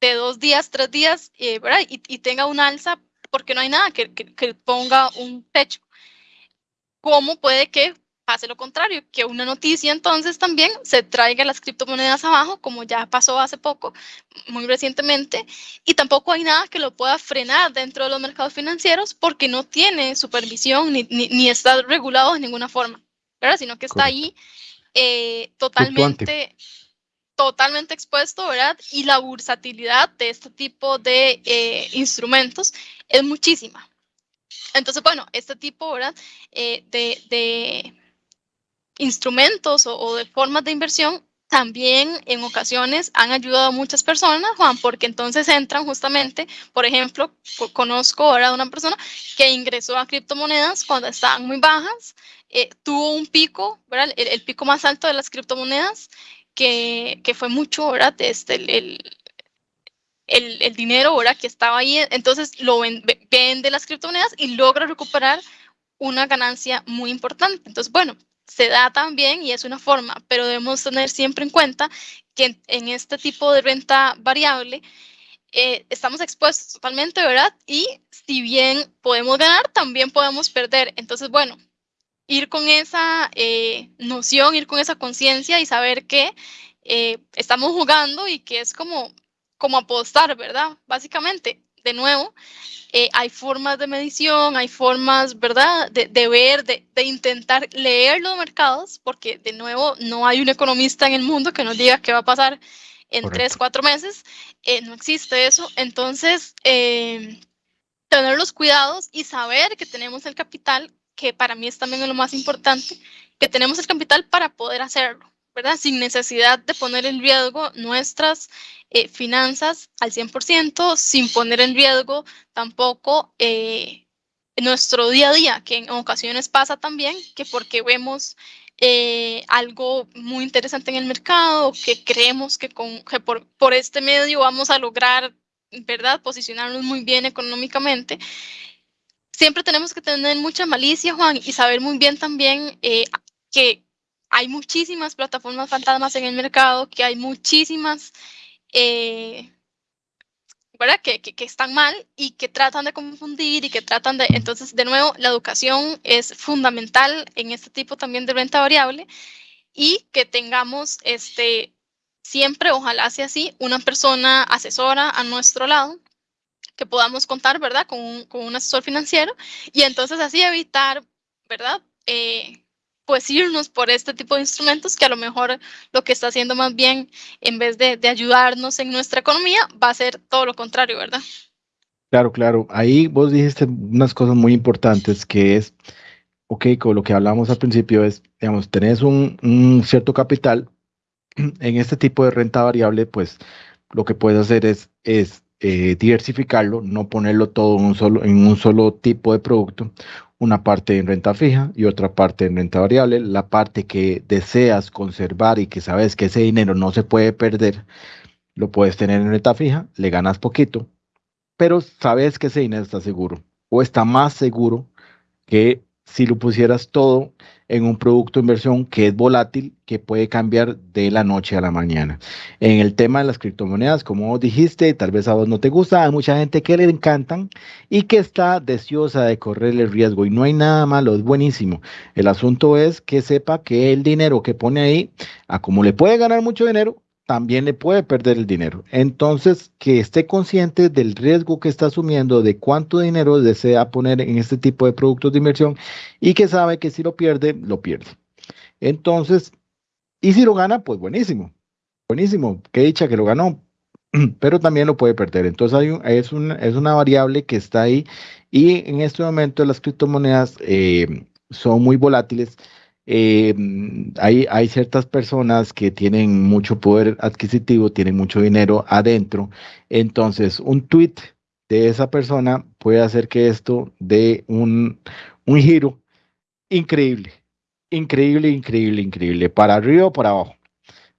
de dos días, tres días, eh, ¿verdad? Y, y, tenga un alza porque no hay nada que, que, que ponga un techo. ¿Cómo puede que hace lo contrario, que una noticia entonces también se traiga las criptomonedas abajo, como ya pasó hace poco, muy recientemente, y tampoco hay nada que lo pueda frenar dentro de los mercados financieros porque no tiene supervisión ni, ni, está regulado de ninguna forma, ¿verdad? Sino que está ahí eh, totalmente, totalmente expuesto, ¿verdad? Y la versatilidad de este tipo de eh, instrumentos es muchísima. Entonces, bueno, este tipo, ¿verdad? Eh, de, de instrumentos o, de formas de inversión también en ocasiones han ayudado a muchas personas, Juan, porque entonces entran justamente, por ejemplo, conozco ahora una persona que ingresó a criptomonedas cuando estaban muy bajas, eh, tuvo un pico, ¿verdad? El, pico más alto de las criptomonedas, que, que fue mucho, ¿verdad? Este, el, el, el, dinero, ¿verdad? Que estaba ahí, entonces lo vende las criptomonedas y logra recuperar una ganancia muy importante. Entonces, bueno, se da también y es una forma, pero debemos tener siempre en cuenta que en, este tipo de renta variable eh, estamos expuestos totalmente, ¿verdad? Y si bien podemos ganar, también podemos perder. Entonces, bueno, ir con esa eh, noción, ir con esa conciencia y saber que eh, estamos jugando y que es como, como apostar, ¿verdad? Básicamente, de nuevo, eh, hay formas de medición, hay formas, ¿verdad?, de, ver, de, intentar leer los mercados, porque de nuevo no hay un economista en el mundo que nos diga qué va a pasar en tres, cuatro meses, eh, no existe eso. Entonces, eh, tener los cuidados y saber que tenemos el capital, que para mí es también lo más importante, que tenemos el capital para poder hacerlo. Sin necesidad de poner en riesgo nuestras eh, finanzas al 100%, sin poner en riesgo tampoco eh, nuestro día a día, que en ocasiones pasa también, que porque vemos eh, algo muy interesante en el mercado, que creemos que, con, por, por, este medio vamos a lograr, ¿verdad?, posicionarnos muy bien económicamente. Siempre tenemos que tener mucha malicia, Juan, y saber muy bien también que hay muchísimas plataformas fantasmas en el mercado, que hay muchísimas, eh, ¿verdad? Que, que, están mal y que tratan de confundir y que tratan de... Entonces, de nuevo, la educación es fundamental en este tipo también de renta variable y que tengamos este, siempre, ojalá sea así, una persona asesora a nuestro lado que podamos contar, ¿verdad? Con un, asesor financiero y entonces así evitar, ¿verdad? Eh, pues irnos por este tipo de instrumentos que a lo mejor lo que está haciendo más bien, en vez de, ayudarnos en nuestra economía, va a ser todo lo contrario, ¿verdad? Claro, claro. Ahí vos dijiste unas cosas muy importantes que es, ok, con lo que hablamos al principio es, digamos, tenés un, un cierto capital en este tipo de renta variable, pues lo que puedes hacer es, es eh, diversificarlo, no ponerlo todo en un, solo, en un solo tipo de producto, una parte en renta fija y otra parte en renta variable. La parte que deseas conservar y que sabes que ese dinero no se puede perder, lo puedes tener en renta fija, le ganas poquito, pero sabes que ese dinero está seguro o está más seguro que si lo pusieras todo en un producto de inversión que es volátil, que puede cambiar de la noche a la mañana. En el tema de las criptomonedas, como dijiste, tal vez a vos no te gusta, hay mucha gente que le encantan y que está deseosa de correr el riesgo y no hay nada malo, es buenísimo. El asunto es que sepa que el dinero que pone ahí, a como le puede ganar mucho dinero, también le puede perder el dinero. Entonces, que esté consciente del riesgo que está asumiendo, de cuánto dinero desea poner en este tipo de productos de inversión y que sabe que si lo pierde, lo pierde. Entonces, y si lo gana, pues buenísimo, buenísimo, qué dicha que lo ganó, pero también lo puede perder. Entonces, es, es una variable que está ahí y en este momento las criptomonedas eh, son muy volátiles eh, hay, ciertas personas que tienen mucho poder adquisitivo, tienen mucho dinero adentro. Entonces, un tweet de esa persona puede hacer que esto dé un, un giro increíble, increíble, increíble, increíble, para arriba o para abajo.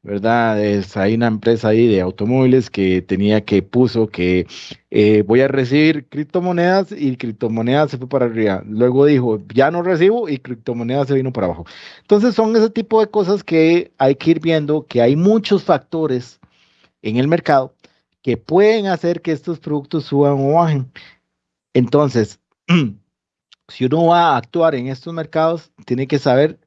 ¿Verdad? Es, hay una empresa ahí de automóviles que tenía que puso que eh, voy a recibir criptomonedas y criptomonedas se fue para arriba. Luego dijo, ya no recibo y criptomonedas se vino para abajo. Entonces son ese tipo de cosas que hay que ir viendo, que hay muchos factores en el mercado que pueden hacer que estos productos suban o bajen. Entonces, si uno va a actuar en estos mercados, tiene que saber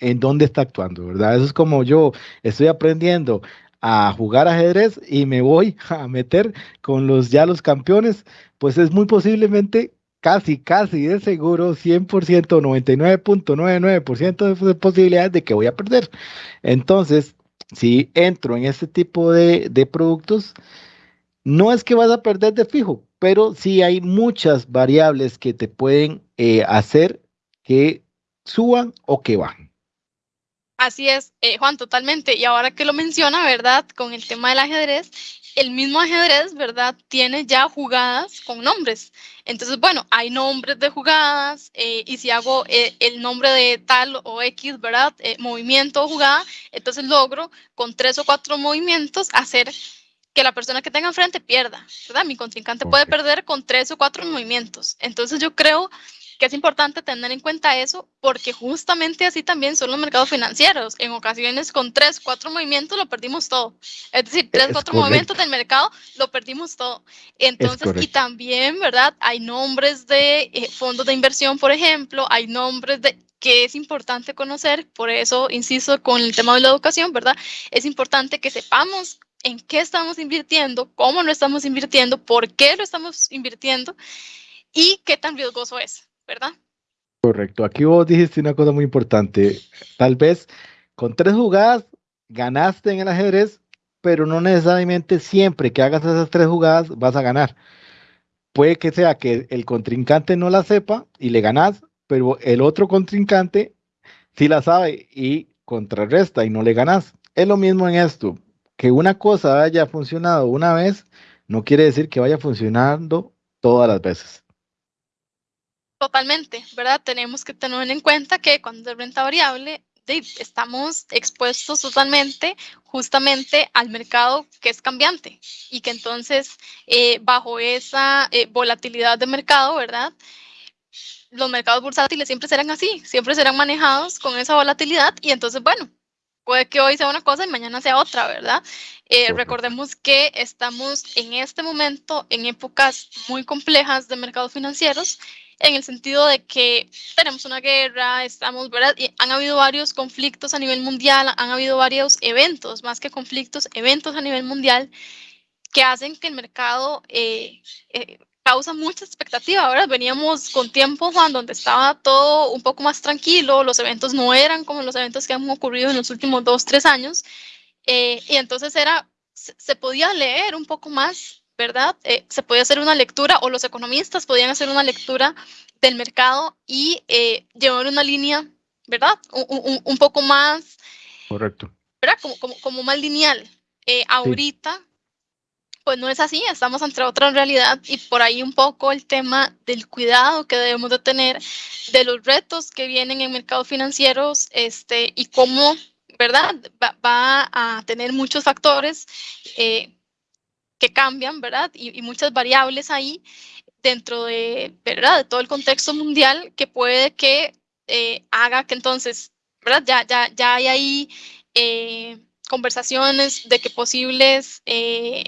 en dónde está actuando, ¿verdad? Eso es como yo estoy aprendiendo a jugar ajedrez y me voy a meter con los ya los campeones, pues es muy posiblemente casi, casi de seguro 100%, 99.99% de posibilidades de que voy a perder. Entonces, si entro en este tipo de, productos, no es que vas a perder de fijo, pero sí hay muchas variables que te pueden eh, hacer que suban o que bajen. Así es, eh, Juan, totalmente. Y ahora que lo menciona, ¿verdad? Con el tema del ajedrez, el mismo ajedrez, ¿verdad? Tiene ya jugadas con nombres. Entonces, bueno, hay nombres de jugadas eh, y si hago eh, el nombre de tal o X, ¿verdad? movimiento o jugada, entonces logro con tres o cuatro movimientos hacer que la persona que tenga enfrente pierda, ¿verdad? Mi contrincante puede perder con tres o cuatro movimientos. Entonces, yo creo que es importante tener en cuenta eso porque justamente así también son los mercados financieros. En ocasiones con tres, cuatro movimientos lo perdimos todo. Es decir, tres, cuatro movimientos del mercado lo perdimos todo. Entonces, y también, ¿verdad? Hay nombres de eh, fondos de inversión, por ejemplo, hay nombres de que es importante conocer, por eso insisto con el tema de la educación, ¿verdad? Es importante que sepamos en qué estamos invirtiendo, cómo lo estamos invirtiendo, por qué lo estamos invirtiendo y qué tan riesgoso es. ¿Verdad? Correcto. Aquí vos dijiste una cosa muy importante. Tal vez con tres jugadas ganaste en el ajedrez, pero no necesariamente siempre que hagas esas tres jugadas vas a ganar. Puede que sea que el contrincante no la sepa y le ganas, pero el otro contrincante sí la sabe y contrarresta y no le ganas. Es lo mismo en esto, que una cosa haya funcionado una vez no quiere decir que vaya funcionando todas las veces. Totalmente, ¿verdad? Tenemos que tener en cuenta que cuando es renta variable, estamos expuestos totalmente justamente al mercado que es cambiante y que entonces eh, bajo esa eh, volatilidad de mercado, ¿verdad? Los mercados bursátiles siempre serán así, siempre serán manejados con esa volatilidad y entonces, bueno, puede que hoy sea una cosa y mañana sea otra, ¿verdad? Eh, recordemos que estamos en este momento en épocas muy complejas de mercados financieros en el sentido de que tenemos una guerra, estamos, ¿verdad? Y han habido varios conflictos a nivel mundial, han habido varios eventos, más que conflictos, eventos a nivel mundial que hacen que el mercado eh, eh, causa mucha expectativa. Ahora veníamos con tiempo, Juan, donde estaba todo un poco más tranquilo, los eventos no eran como los eventos que han ocurrido en los últimos dos, tres años, eh, y entonces era, se podía leer un poco más ¿verdad? Eh, se podía hacer una lectura o los economistas podían hacer una lectura del mercado y eh, llevar una línea, ¿verdad? Un, poco más... Correcto. ¿Verdad? Como, como, como más lineal. Eh, ahorita, pues no es así, estamos ante otra realidad y por ahí un poco el tema del cuidado que debemos de tener, de los retos que vienen en mercados financieros este, y cómo, ¿verdad? Va, a tener muchos factores. Eh, que cambian, ¿verdad? Y, muchas variables ahí dentro de, ¿verdad? De todo el contexto mundial que puede que eh, haga que entonces, ¿verdad? Ya, ya, ya hay ahí eh, conversaciones de que posibles, eh,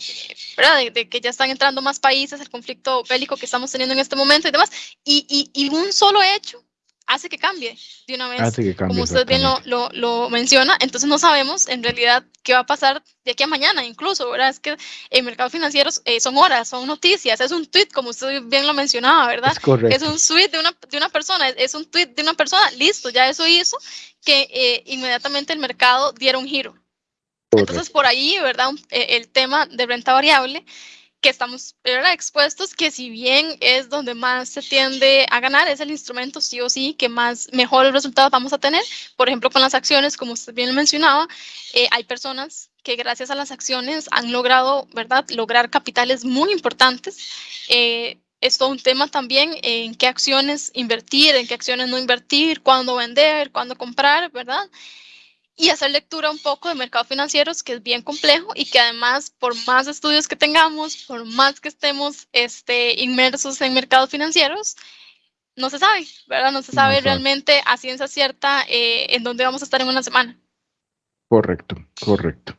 ¿verdad? De, que ya están entrando más países, el conflicto bélico que estamos teniendo en este momento y demás. Y, y, y un solo hecho hace que cambie de una vez, como usted bien lo, lo, menciona, entonces no sabemos en realidad qué va a pasar de aquí a mañana incluso, ¿verdad? Es que en mercados financieros eh, son horas, son noticias, es un tweet, como usted bien lo mencionaba, ¿verdad? Es, un tweet de una, de una persona, es un tweet de una persona, listo, ya eso hizo que eh, inmediatamente el mercado diera un giro. Entonces por ahí, ¿verdad? Eh, el tema de renta variable que estamos expuestos, que si bien es donde más se tiende a ganar, es el instrumento sí o sí que más mejores resultados vamos a tener. Por ejemplo, con las acciones, como usted bien mencionaba, eh, hay personas que gracias a las acciones han logrado, ¿verdad?, lograr capitales muy importantes. Eh, es todo un tema también en qué acciones invertir, en qué acciones no invertir, cuándo vender, cuándo comprar, ¿verdad? Y hacer lectura un poco de mercados financieros, que es bien complejo y que además, por más estudios que tengamos, por más que estemos este, inmersos en mercados financieros, no se sabe, ¿verdad? No se sabe realmente a ciencia cierta eh, en dónde vamos a estar en una semana. Correcto, correcto.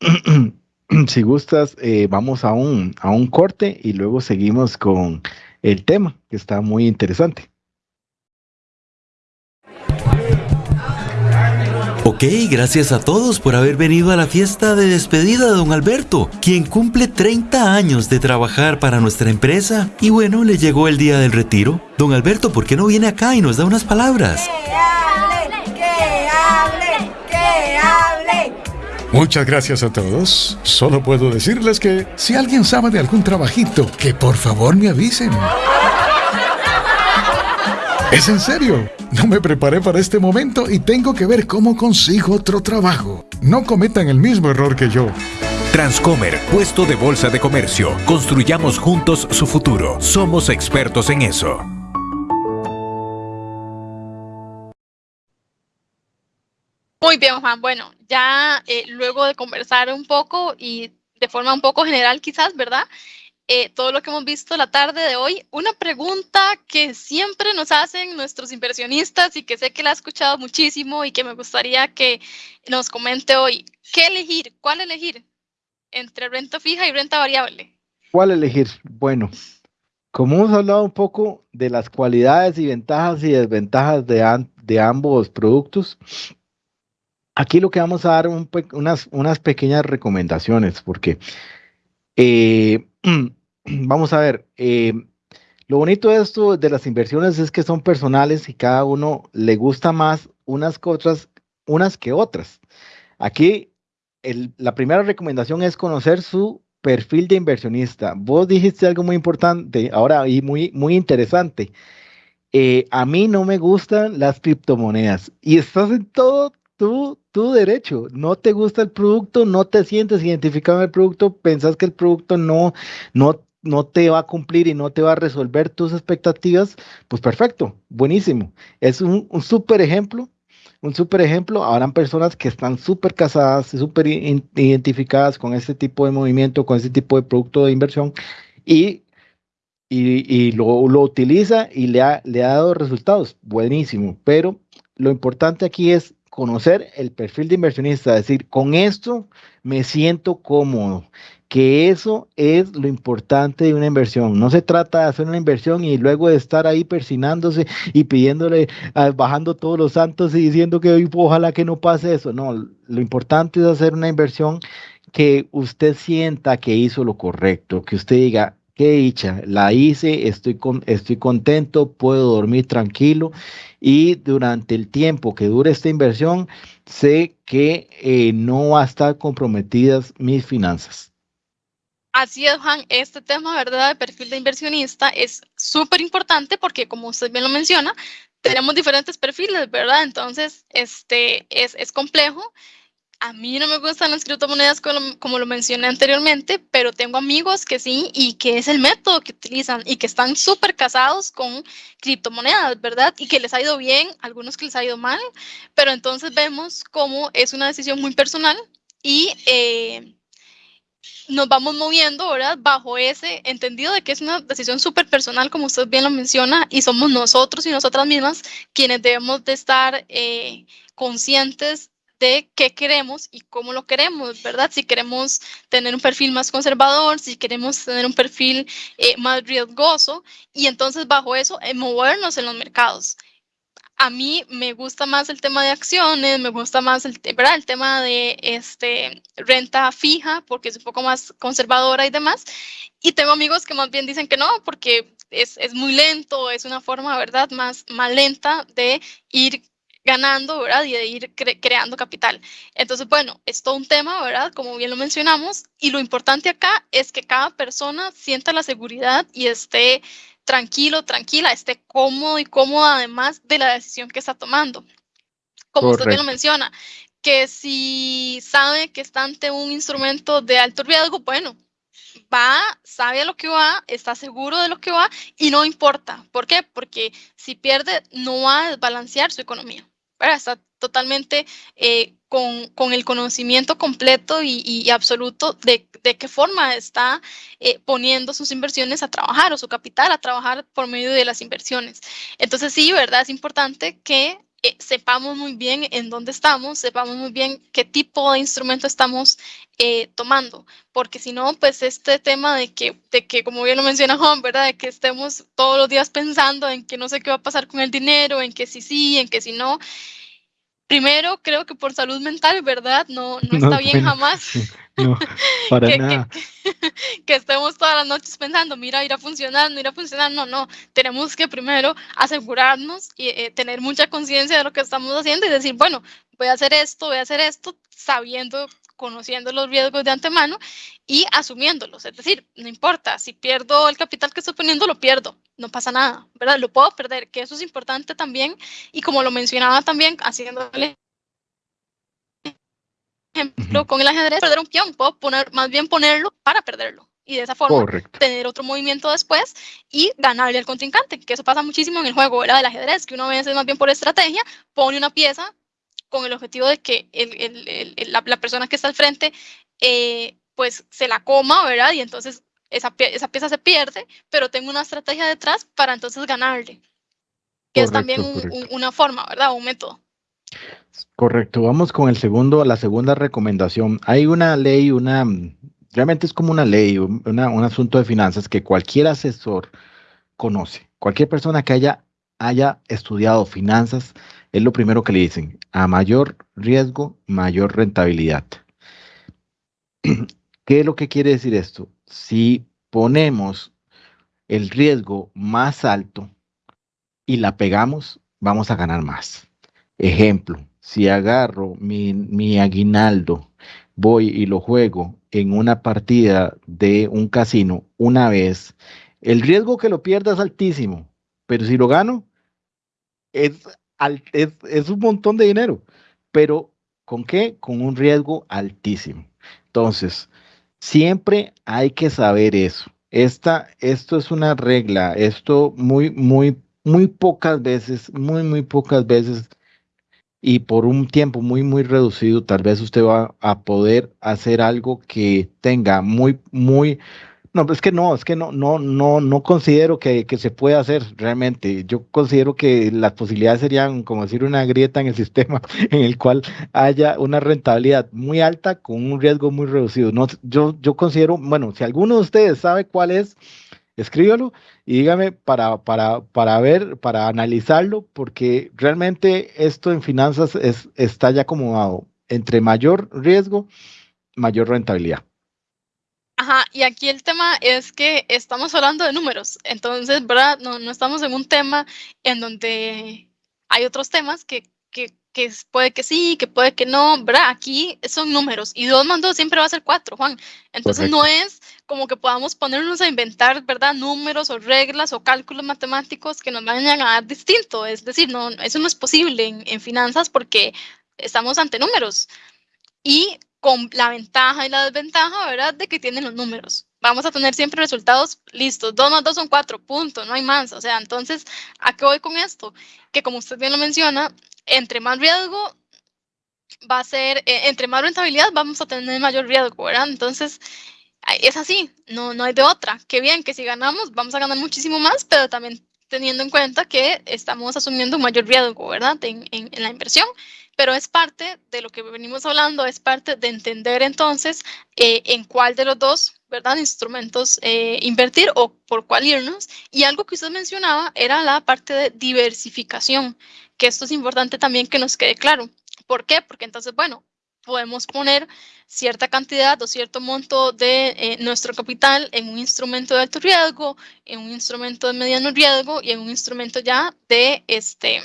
si gustas, eh, vamos a un, a un corte y luego seguimos con el tema, que está muy interesante. Ok, gracias a todos por haber venido a la fiesta de despedida de don Alberto, quien cumple 30 años de trabajar para nuestra empresa. Y bueno, le llegó el día del retiro. Don Alberto, ¿por qué no viene acá y nos da unas palabras? ¡Que hable! ¡Que hable! ¡Que hable! Muchas gracias a todos. Solo puedo decirles que si alguien sabe de algún trabajito, que por favor me avisen. Es en serio. No me preparé para este momento y tengo que ver cómo consigo otro trabajo. No cometan el mismo error que yo. Transcomer, puesto de bolsa de comercio. Construyamos juntos su futuro. Somos expertos en eso. Muy bien, Juan. Bueno, ya eh, luego de conversar un poco y de forma un poco general quizás, ¿verdad? Eh, todo lo que hemos visto la tarde de hoy, una pregunta que siempre nos hacen nuestros inversionistas y que sé que la ha escuchado muchísimo y que me gustaría que nos comente hoy. ¿Qué elegir? ¿Cuál elegir? Entre renta fija y renta variable. ¿Cuál elegir? Bueno, como hemos hablado un poco de las cualidades y ventajas y desventajas de, ambos productos, aquí lo que vamos a dar un unas, unas pequeñas recomendaciones, porque eh, vamos a ver, eh, lo bonito de esto de las inversiones es que son personales y cada uno le gusta más unas que otras, unas que otras. Aquí la primera recomendación es conocer su perfil de inversionista. Vos dijiste algo muy importante ahora y muy, muy interesante. Eh, a mí no me gustan las criptomonedas y estás en todo tu, tu derecho. No te gusta el producto, no te sientes identificado en el producto, pensás que el producto no, no, no te va a cumplir y no te va a resolver tus expectativas, pues perfecto, buenísimo. Es un, un súper ejemplo un súper ejemplo, habrán personas que están súper casadas, súper identificadas con este tipo de movimiento, con este tipo de producto de inversión y, y, lo, lo, utiliza y le ha, le ha dado resultados. Buenísimo, pero lo importante aquí es conocer el perfil de inversionista, decir, con esto me siento cómodo, que eso es lo importante de una inversión. No se trata de hacer una inversión y luego de estar ahí persinándose y pidiéndole, ah, bajando todos los santos y diciendo que ojalá que no pase eso. No, lo importante es hacer una inversión que usted sienta que hizo lo correcto, que usted diga, qué dicha, la hice, estoy, con, estoy contento, puedo dormir tranquilo y durante el tiempo que dure esta inversión, sé que eh, no va a estar comprometidas mis finanzas. Así es, Juan, este tema, ¿verdad?, de perfil de inversionista es súper importante porque, como usted bien lo menciona, tenemos diferentes perfiles, ¿verdad? Entonces, este, es, es complejo. A mí no me gustan las criptomonedas como, como, lo mencioné anteriormente, pero tengo amigos que sí y que es el método que utilizan y que están súper casados con criptomonedas, ¿verdad? Y que les ha ido bien, algunos que les ha ido mal, pero entonces vemos cómo es una decisión muy personal y... Eh, nos vamos moviendo, ¿verdad? Bajo ese entendido de que es una decisión súper personal, como usted bien lo menciona, y somos nosotros y nosotras mismas quienes debemos de estar eh, conscientes de qué queremos y cómo lo queremos, ¿verdad? Si queremos tener un perfil más conservador, si queremos tener un perfil eh, más riesgoso, y entonces bajo eso eh, movernos en los mercados a mí me gusta más el tema de acciones, me gusta más el, ¿verdad? el tema de este, renta fija, porque es un poco más conservadora y demás. Y tengo amigos que más bien dicen que no, porque es, es muy lento, es una forma, ¿verdad?, más, más lenta de ir ganando, ¿verdad? Y de ir creando capital. Entonces, bueno, es todo un tema, ¿verdad? Como bien lo mencionamos. Y lo importante acá es que cada persona sienta la seguridad y esté tranquilo, tranquila, esté cómodo y cómoda además de la decisión que está tomando. Como usted bien lo menciona, que si sabe que está ante un instrumento de alto riesgo, bueno, va, sabe a lo que va, está seguro de lo que va y no importa. ¿Por qué? Porque si pierde, no va a desbalancear su economía. Está totalmente eh, con, el conocimiento completo y, absoluto de, qué forma está eh, poniendo sus inversiones a trabajar o su capital a trabajar por medio de las inversiones. Entonces sí, ¿verdad? Es importante que eh, sepamos muy bien en dónde estamos, sepamos muy bien qué tipo de instrumento estamos eh, tomando, porque si no, pues este tema de que, de que, como bien lo menciona Juan, ¿verdad? De que estemos todos los días pensando en que no sé qué va a pasar con el dinero, en que sí sí, en que si no, Primero, creo que por salud mental, ¿verdad? No, no está bien jamás. No, para que, nada. Que, estemos todas las noches pensando, mira, irá a funcionar, no irá a funcionar. No, no. Tenemos que primero asegurarnos y eh, tener mucha conciencia de lo que estamos haciendo y decir, bueno, voy a hacer esto, voy a hacer esto, sabiendo, conociendo los riesgos de antemano y asumiéndolos. Es decir, no importa, si pierdo el capital que estoy poniendo, lo pierdo no pasa nada, ¿verdad? Lo puedo perder, que eso es importante también. Y como lo mencionaba también, haciéndole ejemplo con el ajedrez, perder un peón, puedo poner, más bien ponerlo para perderlo. Y de esa forma tener otro movimiento después y ganarle al contrincante, que eso pasa muchísimo en el juego ¿verdad? del ajedrez, que uno a veces más bien por estrategia pone una pieza con el objetivo de que el, el, la, la, persona que está al frente eh, pues se la coma, ¿verdad? Y entonces esa, esa, pieza se pierde, pero tengo una estrategia detrás para entonces ganarle. Que es también un, una forma, ¿verdad? Un método. Correcto, vamos con el segundo, la segunda recomendación. Hay una ley, una, realmente es como una ley, un asunto de finanzas que cualquier asesor conoce. Cualquier persona que haya, haya estudiado finanzas, es lo primero que le dicen. A mayor riesgo, mayor rentabilidad. ¿Qué es lo que quiere decir esto? Si ponemos el riesgo más alto y la pegamos, vamos a ganar más. Ejemplo, si agarro mi, aguinaldo, voy y lo juego en una partida de un casino una vez, el riesgo que lo pierda es altísimo, pero si lo gano, es, es, un montón de dinero. Pero ¿con qué? Con un riesgo altísimo. Entonces, siempre hay que saber eso. Esta, esto es una regla, esto muy, muy, muy pocas veces, muy, muy pocas veces y por un tiempo muy, muy reducido, tal vez usted va a poder hacer algo que tenga muy, muy, no, es que no, es que no, no, no, no considero que, que, se pueda hacer realmente. Yo considero que las posibilidades serían, como decir, una grieta en el sistema en el cual haya una rentabilidad muy alta con un riesgo muy reducido. No, yo, yo considero, bueno, si alguno de ustedes sabe cuál es, escríbalo y dígame para, para, para ver, para analizarlo, porque realmente esto en finanzas es, está ya acomodado entre mayor riesgo, mayor rentabilidad. Ajá, y aquí el tema es que estamos hablando de números, entonces, ¿verdad? No, no estamos en un tema en donde hay otros temas que, que, que puede que sí, que puede que no, ¿verdad? Aquí son números y dos más dos siempre va a ser cuatro, Juan. Entonces no es como que podamos ponernos a inventar, ¿verdad? Números o reglas o cálculos matemáticos que nos vayan a dar distinto. Es decir, no, eso no es posible en, en finanzas porque estamos ante números. Y con la ventaja y la desventaja, ¿verdad? De que tienen los números. Vamos a tener siempre resultados listos. 2 más 2 son 4, punto, no hay más. O sea, entonces, ¿a qué voy con esto? Que como usted bien lo menciona, entre más riesgo va a ser, eh, entre más rentabilidad vamos a tener mayor riesgo, ¿verdad? Entonces, es así, no, no hay de otra. Qué bien que si ganamos, vamos a ganar muchísimo más, pero también teniendo en cuenta que estamos asumiendo un mayor riesgo, ¿verdad? En, en, la inversión, pero es parte de lo que venimos hablando, es parte de entender entonces eh, en cuál de los dos, ¿verdad? Instrumentos eh, invertir o por cuál irnos. Y algo que usted mencionaba era la parte de diversificación, que esto es importante también que nos quede claro. ¿Por qué? Porque entonces, bueno, podemos poner cierta cantidad o cierto monto de eh, nuestro capital en un instrumento de alto riesgo, en un instrumento de mediano riesgo y en un instrumento ya de este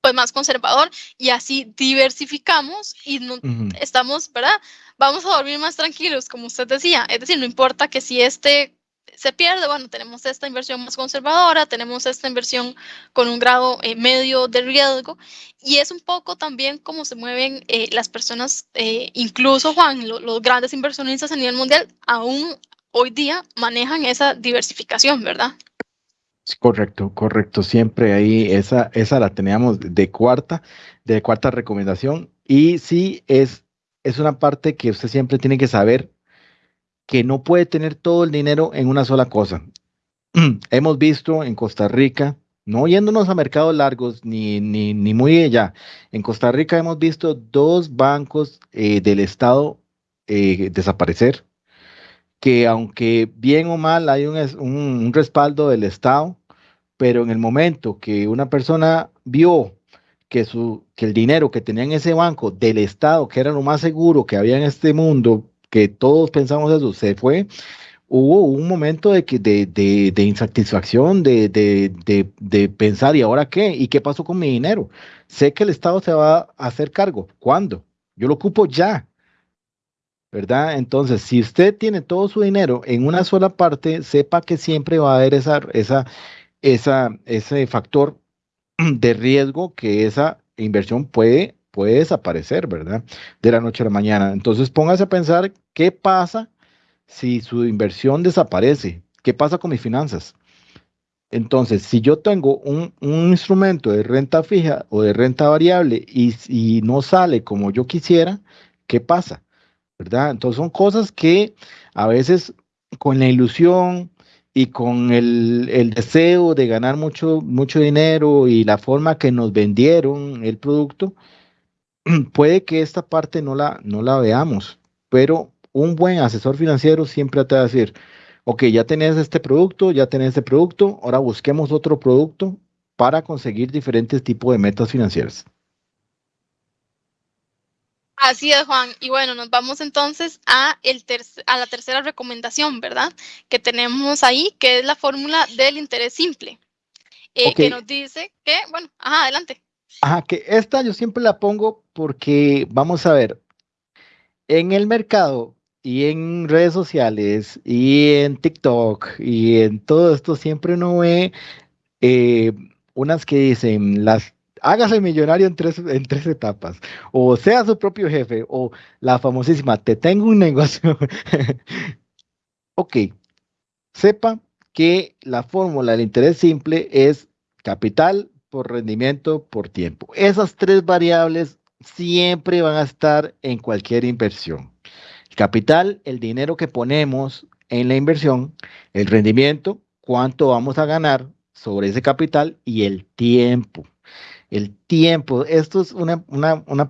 pues más conservador y así diversificamos y no, estamos, ¿verdad? Vamos a dormir más tranquilos, como usted decía. Es decir, no importa que si este se pierde, bueno, tenemos esta inversión más conservadora, tenemos esta inversión con un grado eh, medio de riesgo y es un poco también cómo se mueven eh, las personas, eh, incluso Juan, los grandes inversionistas a nivel mundial aún hoy día manejan esa diversificación, ¿verdad? Correcto, correcto. Siempre ahí esa, esa la teníamos de cuarta, de cuarta recomendación. Y sí, es, es una parte que usted siempre tiene que saber que no puede tener todo el dinero en una sola cosa. Hemos visto en Costa Rica, no yéndonos a mercados largos ni, ni, ni muy allá, en Costa Rica hemos visto dos bancos eh, del Estado eh, desaparecer, que aunque bien o mal hay un, un, respaldo del Estado, pero en el momento que una persona vio que, su, que el dinero que tenía en ese banco del Estado, que era lo más seguro que había en este mundo, que todos pensamos eso, se fue, hubo un momento de, de, insatisfacción, de, de, pensar, ¿y ahora qué? ¿Y qué pasó con mi dinero? Sé que el Estado se va a hacer cargo. ¿Cuándo? Yo lo ocupo ya. ¿Verdad? Entonces, si usted tiene todo su dinero en una sola parte, sepa que siempre va a haber esa, esa, ese factor de riesgo que esa inversión puede, puede desaparecer, ¿verdad? De la noche a la mañana. Entonces póngase a pensar qué pasa si su inversión desaparece, qué pasa con mis finanzas. Entonces, si yo tengo un, instrumento de renta fija o de renta variable y, y no sale como yo quisiera, ¿qué pasa? ¿Verdad? Entonces son cosas que a veces con la ilusión, y con el, deseo de ganar mucho, mucho dinero y la forma que nos vendieron el producto, puede que esta parte no la, no la veamos, pero un buen asesor financiero siempre te va a decir, ok, ya tenés este producto, ya tenés este producto, ahora busquemos otro producto para conseguir diferentes tipos de metas financieras. Así es, Juan. Y bueno, nos vamos entonces a, el a la tercera recomendación, ¿verdad? Que tenemos ahí, que es la fórmula del interés simple, eh, que nos dice que, bueno, ajá, adelante. Ajá, que esta yo siempre la pongo porque, vamos a ver, en el mercado y en redes sociales y en TikTok y en todo esto siempre uno ve eh, unas que dicen las hágase millonario en tres, en tres etapas, o sea su propio jefe, o la famosísima, te tengo un negocio. ok, sepa que la fórmula del interés simple es capital por rendimiento por tiempo. Esas tres variables siempre van a estar en cualquier inversión. El capital, el dinero que ponemos en la inversión, el rendimiento, cuánto vamos a ganar sobre ese capital y el tiempo el tiempo. Esto es una,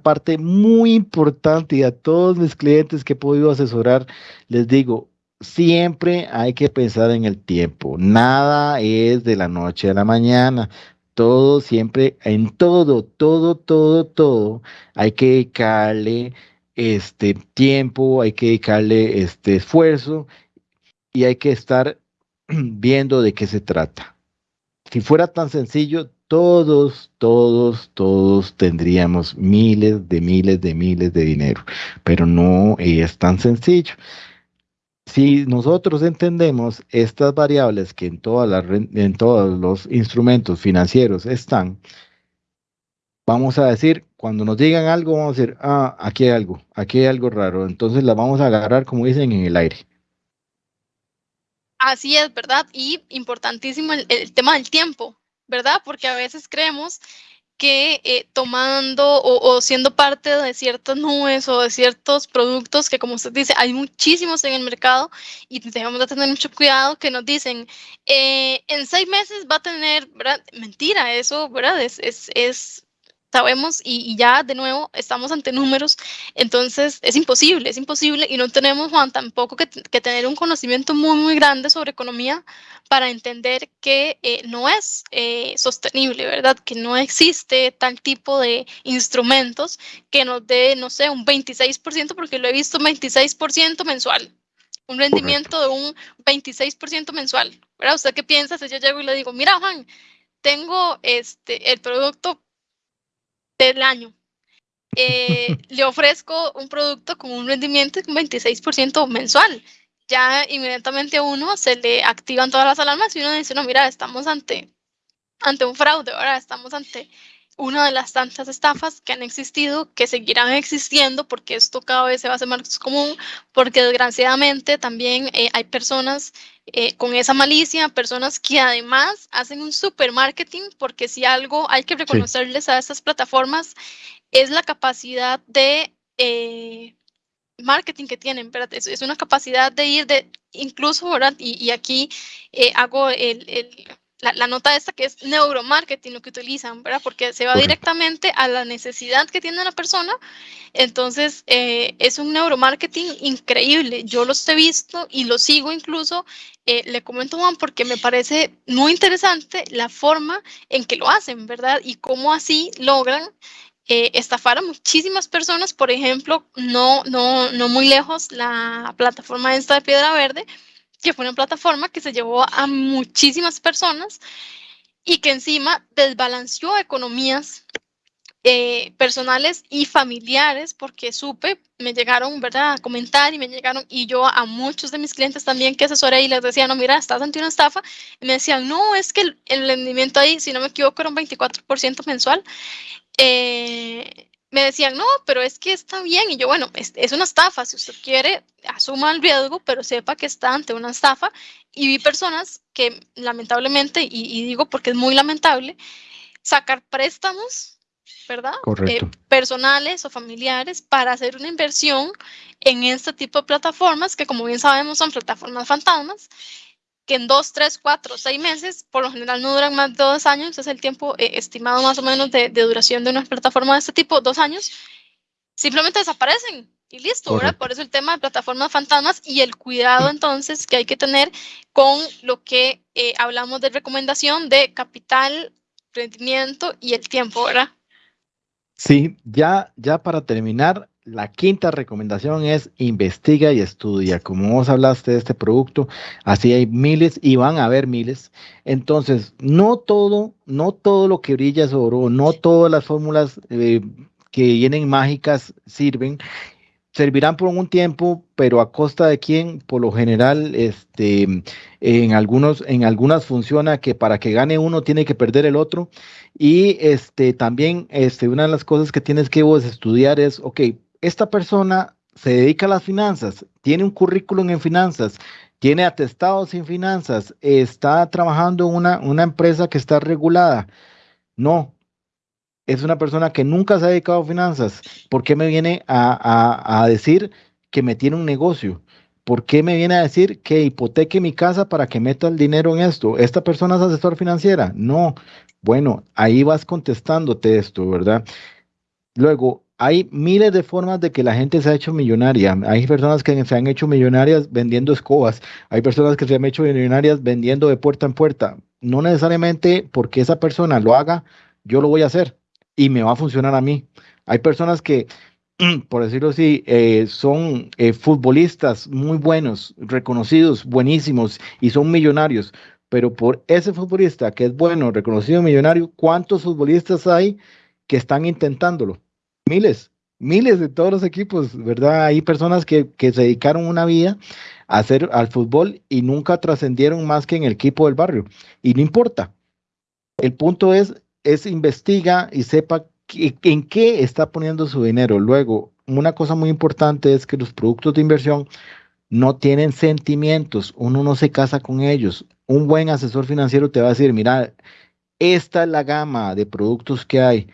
parte muy importante y a todos mis clientes que he podido asesorar, les digo, siempre hay que pensar en el tiempo. Nada es de la noche a la mañana. Todo siempre, en todo, todo, todo, todo, hay que dedicarle este tiempo, hay que dedicarle este esfuerzo y hay que estar viendo de qué se trata. Si fuera tan sencillo, todos, todos, todos tendríamos miles de miles de miles de dinero, pero no es tan sencillo. Si nosotros entendemos estas variables que en, todas en todos los instrumentos financieros están, vamos a decir, cuando nos digan algo, vamos a decir, ah, aquí hay algo, aquí hay algo raro, entonces la vamos a agarrar, como dicen, en el aire. Así es, ¿verdad? Y importantísimo el tema del tiempo. ¿verdad? Porque a veces creemos que eh, tomando o, siendo parte de ciertas nubes o de ciertos productos que como usted dice, hay muchísimos en el mercado y debemos de tener mucho cuidado que nos dicen, eh, en seis meses va a tener. Mentira, eso, es sabemos y, ya de nuevo estamos ante números, entonces es imposible, es imposible y no tenemos, Juan, tampoco que, tener un conocimiento muy, muy grande sobre economía para entender que eh, no es eh, sostenible, ¿verdad? Que no existe tal tipo de instrumentos que nos dé, no sé, un 26%, porque lo he visto 26% mensual un rendimiento de un 26% mensual. ¿verdad? ¿Usted qué piensa si yo llego y le digo, mira Juan, tengo este, el producto del año. Eh, le ofrezco un producto con un rendimiento de un 26% mensual. Ya inmediatamente a uno se le activan todas las alarmas y uno dice, no, mira, estamos ante, ante un fraude, ahora estamos ante una de las tantas estafas que han existido, que seguirán existiendo, porque esto cada vez se va a hacer más común, porque desgraciadamente también eh, hay personas eh, con esa malicia, personas que además hacen un super marketing, porque si algo hay que reconocerles a estas plataformas es la capacidad de eh, marketing que tienen, ¿verdad? Es, una capacidad de ir de, incluso, ¿verdad? Y, aquí hago el la, nota esta que es neuromarketing lo que utilizan, ¿verdad? Porque se va directamente a la necesidad que tiene la persona. Entonces, eh, es un neuromarketing increíble. Yo los he visto y los sigo incluso. Eh, le comento, Juan, porque me parece muy interesante la forma en que lo hacen, ¿verdad? Y cómo así logran eh, estafar a muchísimas personas. Por ejemplo, no, no, no muy lejos, la plataforma esta de Piedra Verde que fue una plataforma que se llevó a muchísimas personas y que encima desbalanceó economías eh, personales y familiares, porque supe, me llegaron, ¿verdad?, a comentar y me llegaron, y yo a muchos de mis clientes también que asesoré y les decía, no, mira, estás ante una estafa, y me decían, no, es que el, el rendimiento ahí, si no me equivoco, era un 24% mensual. Eh, me decían, no, pero es que está bien. Y yo, bueno, es, es, una estafa. Si usted quiere, asuma el riesgo, pero sepa que está ante una estafa. Y vi personas que lamentablemente, y, y digo porque es muy lamentable, sacar préstamos, ¿verdad? Eh, personales o familiares para hacer una inversión en este tipo de plataformas que como bien sabemos son plataformas fantasmas que en dos, tres, cuatro, seis meses, por lo general no duran más de dos años, es el tiempo eh, estimado más o menos de, de, duración de una plataforma de este tipo, dos años, simplemente desaparecen y listo, ¿verdad? Por eso el tema de plataformas fantasmas y el cuidado entonces que hay que tener con lo que eh, hablamos de recomendación de capital, rendimiento y el tiempo, ¿verdad? Sí, ya, ya para terminar, la quinta recomendación es investiga y estudia. Como vos hablaste de este producto, así hay miles y van a haber miles. Entonces, no todo, no todo lo que brilla es oro, no todas las fórmulas eh, que vienen mágicas sirven servirán por un tiempo, pero a costa de quién, por lo general, este, en algunos, en algunas funciona que para que gane uno tiene que perder el otro. Y este, también, este, una de las cosas que tienes que vos estudiar es, ok, esta persona se dedica a las finanzas, tiene un currículum en finanzas, tiene atestados en finanzas, está trabajando en una, una empresa que está regulada. No, es una persona que nunca se ha dedicado a finanzas. ¿Por qué me viene a, a, decir que me tiene un negocio? ¿Por qué me viene a decir que hipoteque mi casa para que meta el dinero en esto? ¿Esta persona es asesor financiera? No. Bueno, ahí vas contestándote esto, ¿verdad? Luego, hay miles de formas de que la gente se ha hecho millonaria. Hay personas que se han hecho millonarias vendiendo escobas. Hay personas que se han hecho millonarias vendiendo de puerta en puerta. No necesariamente porque esa persona lo haga, yo lo voy a hacer y me va a funcionar a mí. Hay personas que, por decirlo así, eh, son eh, futbolistas muy buenos, reconocidos, buenísimos y son millonarios, pero por ese futbolista que es bueno, reconocido, millonario, ¿cuántos futbolistas hay que están intentándolo? Miles, miles de todos los equipos, ¿verdad? Hay personas que, que se dedicaron una vida a hacer al fútbol y nunca trascendieron más que en el equipo del barrio. Y no importa. El punto es es investiga y sepa en qué está poniendo su dinero. Luego, una cosa muy importante es que los productos de inversión no tienen sentimientos, uno no se casa con ellos. Un buen asesor financiero te va a decir, mira, esta es la gama de productos que hay,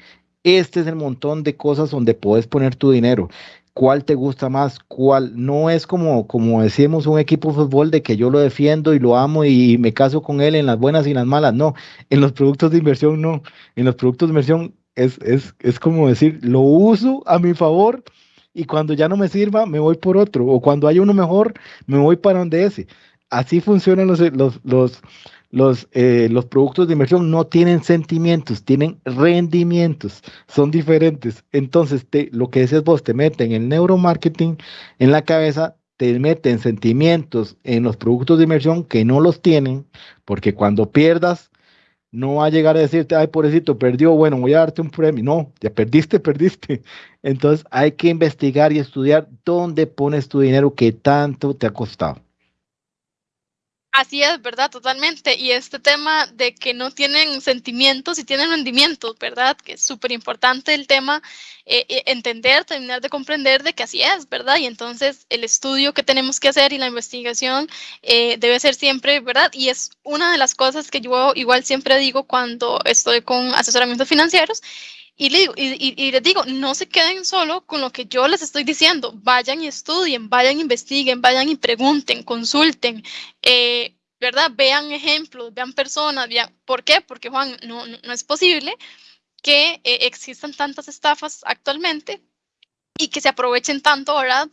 este es el montón de cosas donde puedes poner tu dinero. Cuál te gusta más, cuál no es como, como decimos un equipo de fútbol de que yo lo defiendo y lo amo y me caso con él en las buenas y en las malas, no, en los productos de inversión no, en los productos de inversión es, es, es como decir, lo uso a mi favor y cuando ya no me sirva me voy por otro. O cuando hay uno mejor me voy para donde ese. Así funcionan los, los, los, los, eh, los productos de inversión no tienen sentimientos, tienen rendimientos, son diferentes. Entonces, te, lo que decías vos, te meten el neuromarketing en la cabeza, te meten sentimientos en los productos de inversión que no los tienen, porque cuando pierdas, no va a llegar a decirte, ay, pobrecito, perdió, bueno, voy a darte un premio. No, ya perdiste, perdiste. Entonces hay que investigar y estudiar dónde pones tu dinero que tanto te ha costado. Así es, ¿verdad? Totalmente. Y este tema de que no tienen sentimientos y tienen rendimientos, ¿verdad? Que es súper importante el tema, eh, eh, entender, terminar de comprender de que así es, ¿verdad? Y entonces el estudio que tenemos que hacer y la investigación eh, debe ser siempre, ¿verdad? Y es una de las cosas que yo igual siempre digo cuando estoy con asesoramientos financieros, y, le y, les digo, no se queden solo con lo que yo les estoy diciendo, vayan y estudien, vayan, investiguen, vayan y pregunten, consulten, eh, ¿verdad? Vean ejemplos, vean personas, vean, ¿por qué? Porque Juan, no, no, es posible que eh, existan tantas estafas actualmente y que se aprovechen tanto, ¿verdad?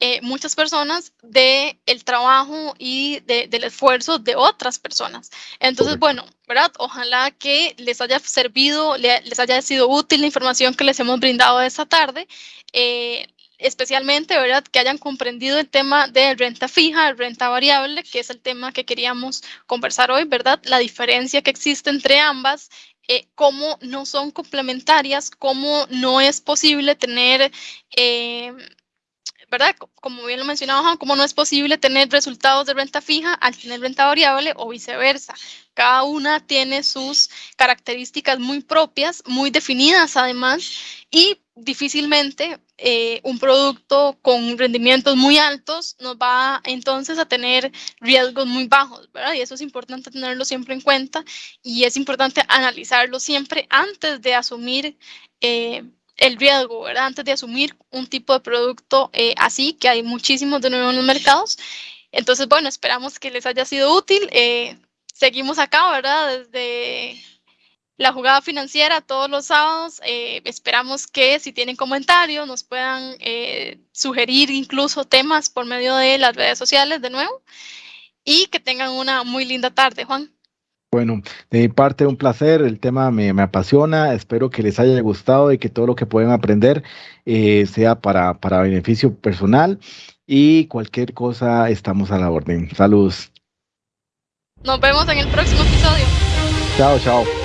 Eh, muchas personas del el trabajo y del esfuerzo de otras personas. Entonces, bueno, ¿verdad? Ojalá que les haya servido, les haya sido útil la información que les hemos brindado esta tarde. Eh, especialmente, ¿verdad? Que hayan comprendido el tema de renta fija, renta variable, que es el tema que queríamos conversar hoy, ¿verdad? La diferencia que existe entre ambas, eh, cómo no son complementarias, cómo no es posible tener, eh, ¿verdad? Como bien lo mencionaba cómo no es posible tener resultados de renta fija al tener renta variable o viceversa. Cada una tiene sus características muy propias, muy definidas además, y difícilmente eh, un producto con rendimientos muy altos nos va entonces a tener riesgos muy bajos, ¿verdad? Y eso es importante tenerlo siempre en cuenta y es importante analizarlo siempre antes de asumir eh, el riesgo, ¿verdad? Antes de asumir un tipo de producto eh, así, que hay muchísimos de nuevo en los mercados. Entonces, bueno, esperamos que les haya sido útil. seguimos acá, ¿verdad? Desde la jugada financiera todos los sábados. Eh, esperamos que si tienen comentarios nos puedan eh, sugerir incluso temas por medio de las redes sociales de nuevo y que tengan una muy linda tarde, Juan. Bueno, de mi parte un placer, el tema me, apasiona, espero que les haya gustado y que todo lo que puedan aprender eh, sea para, para beneficio personal y cualquier cosa estamos a la orden. Saludos. Nos vemos en el próximo episodio. Chao, chao.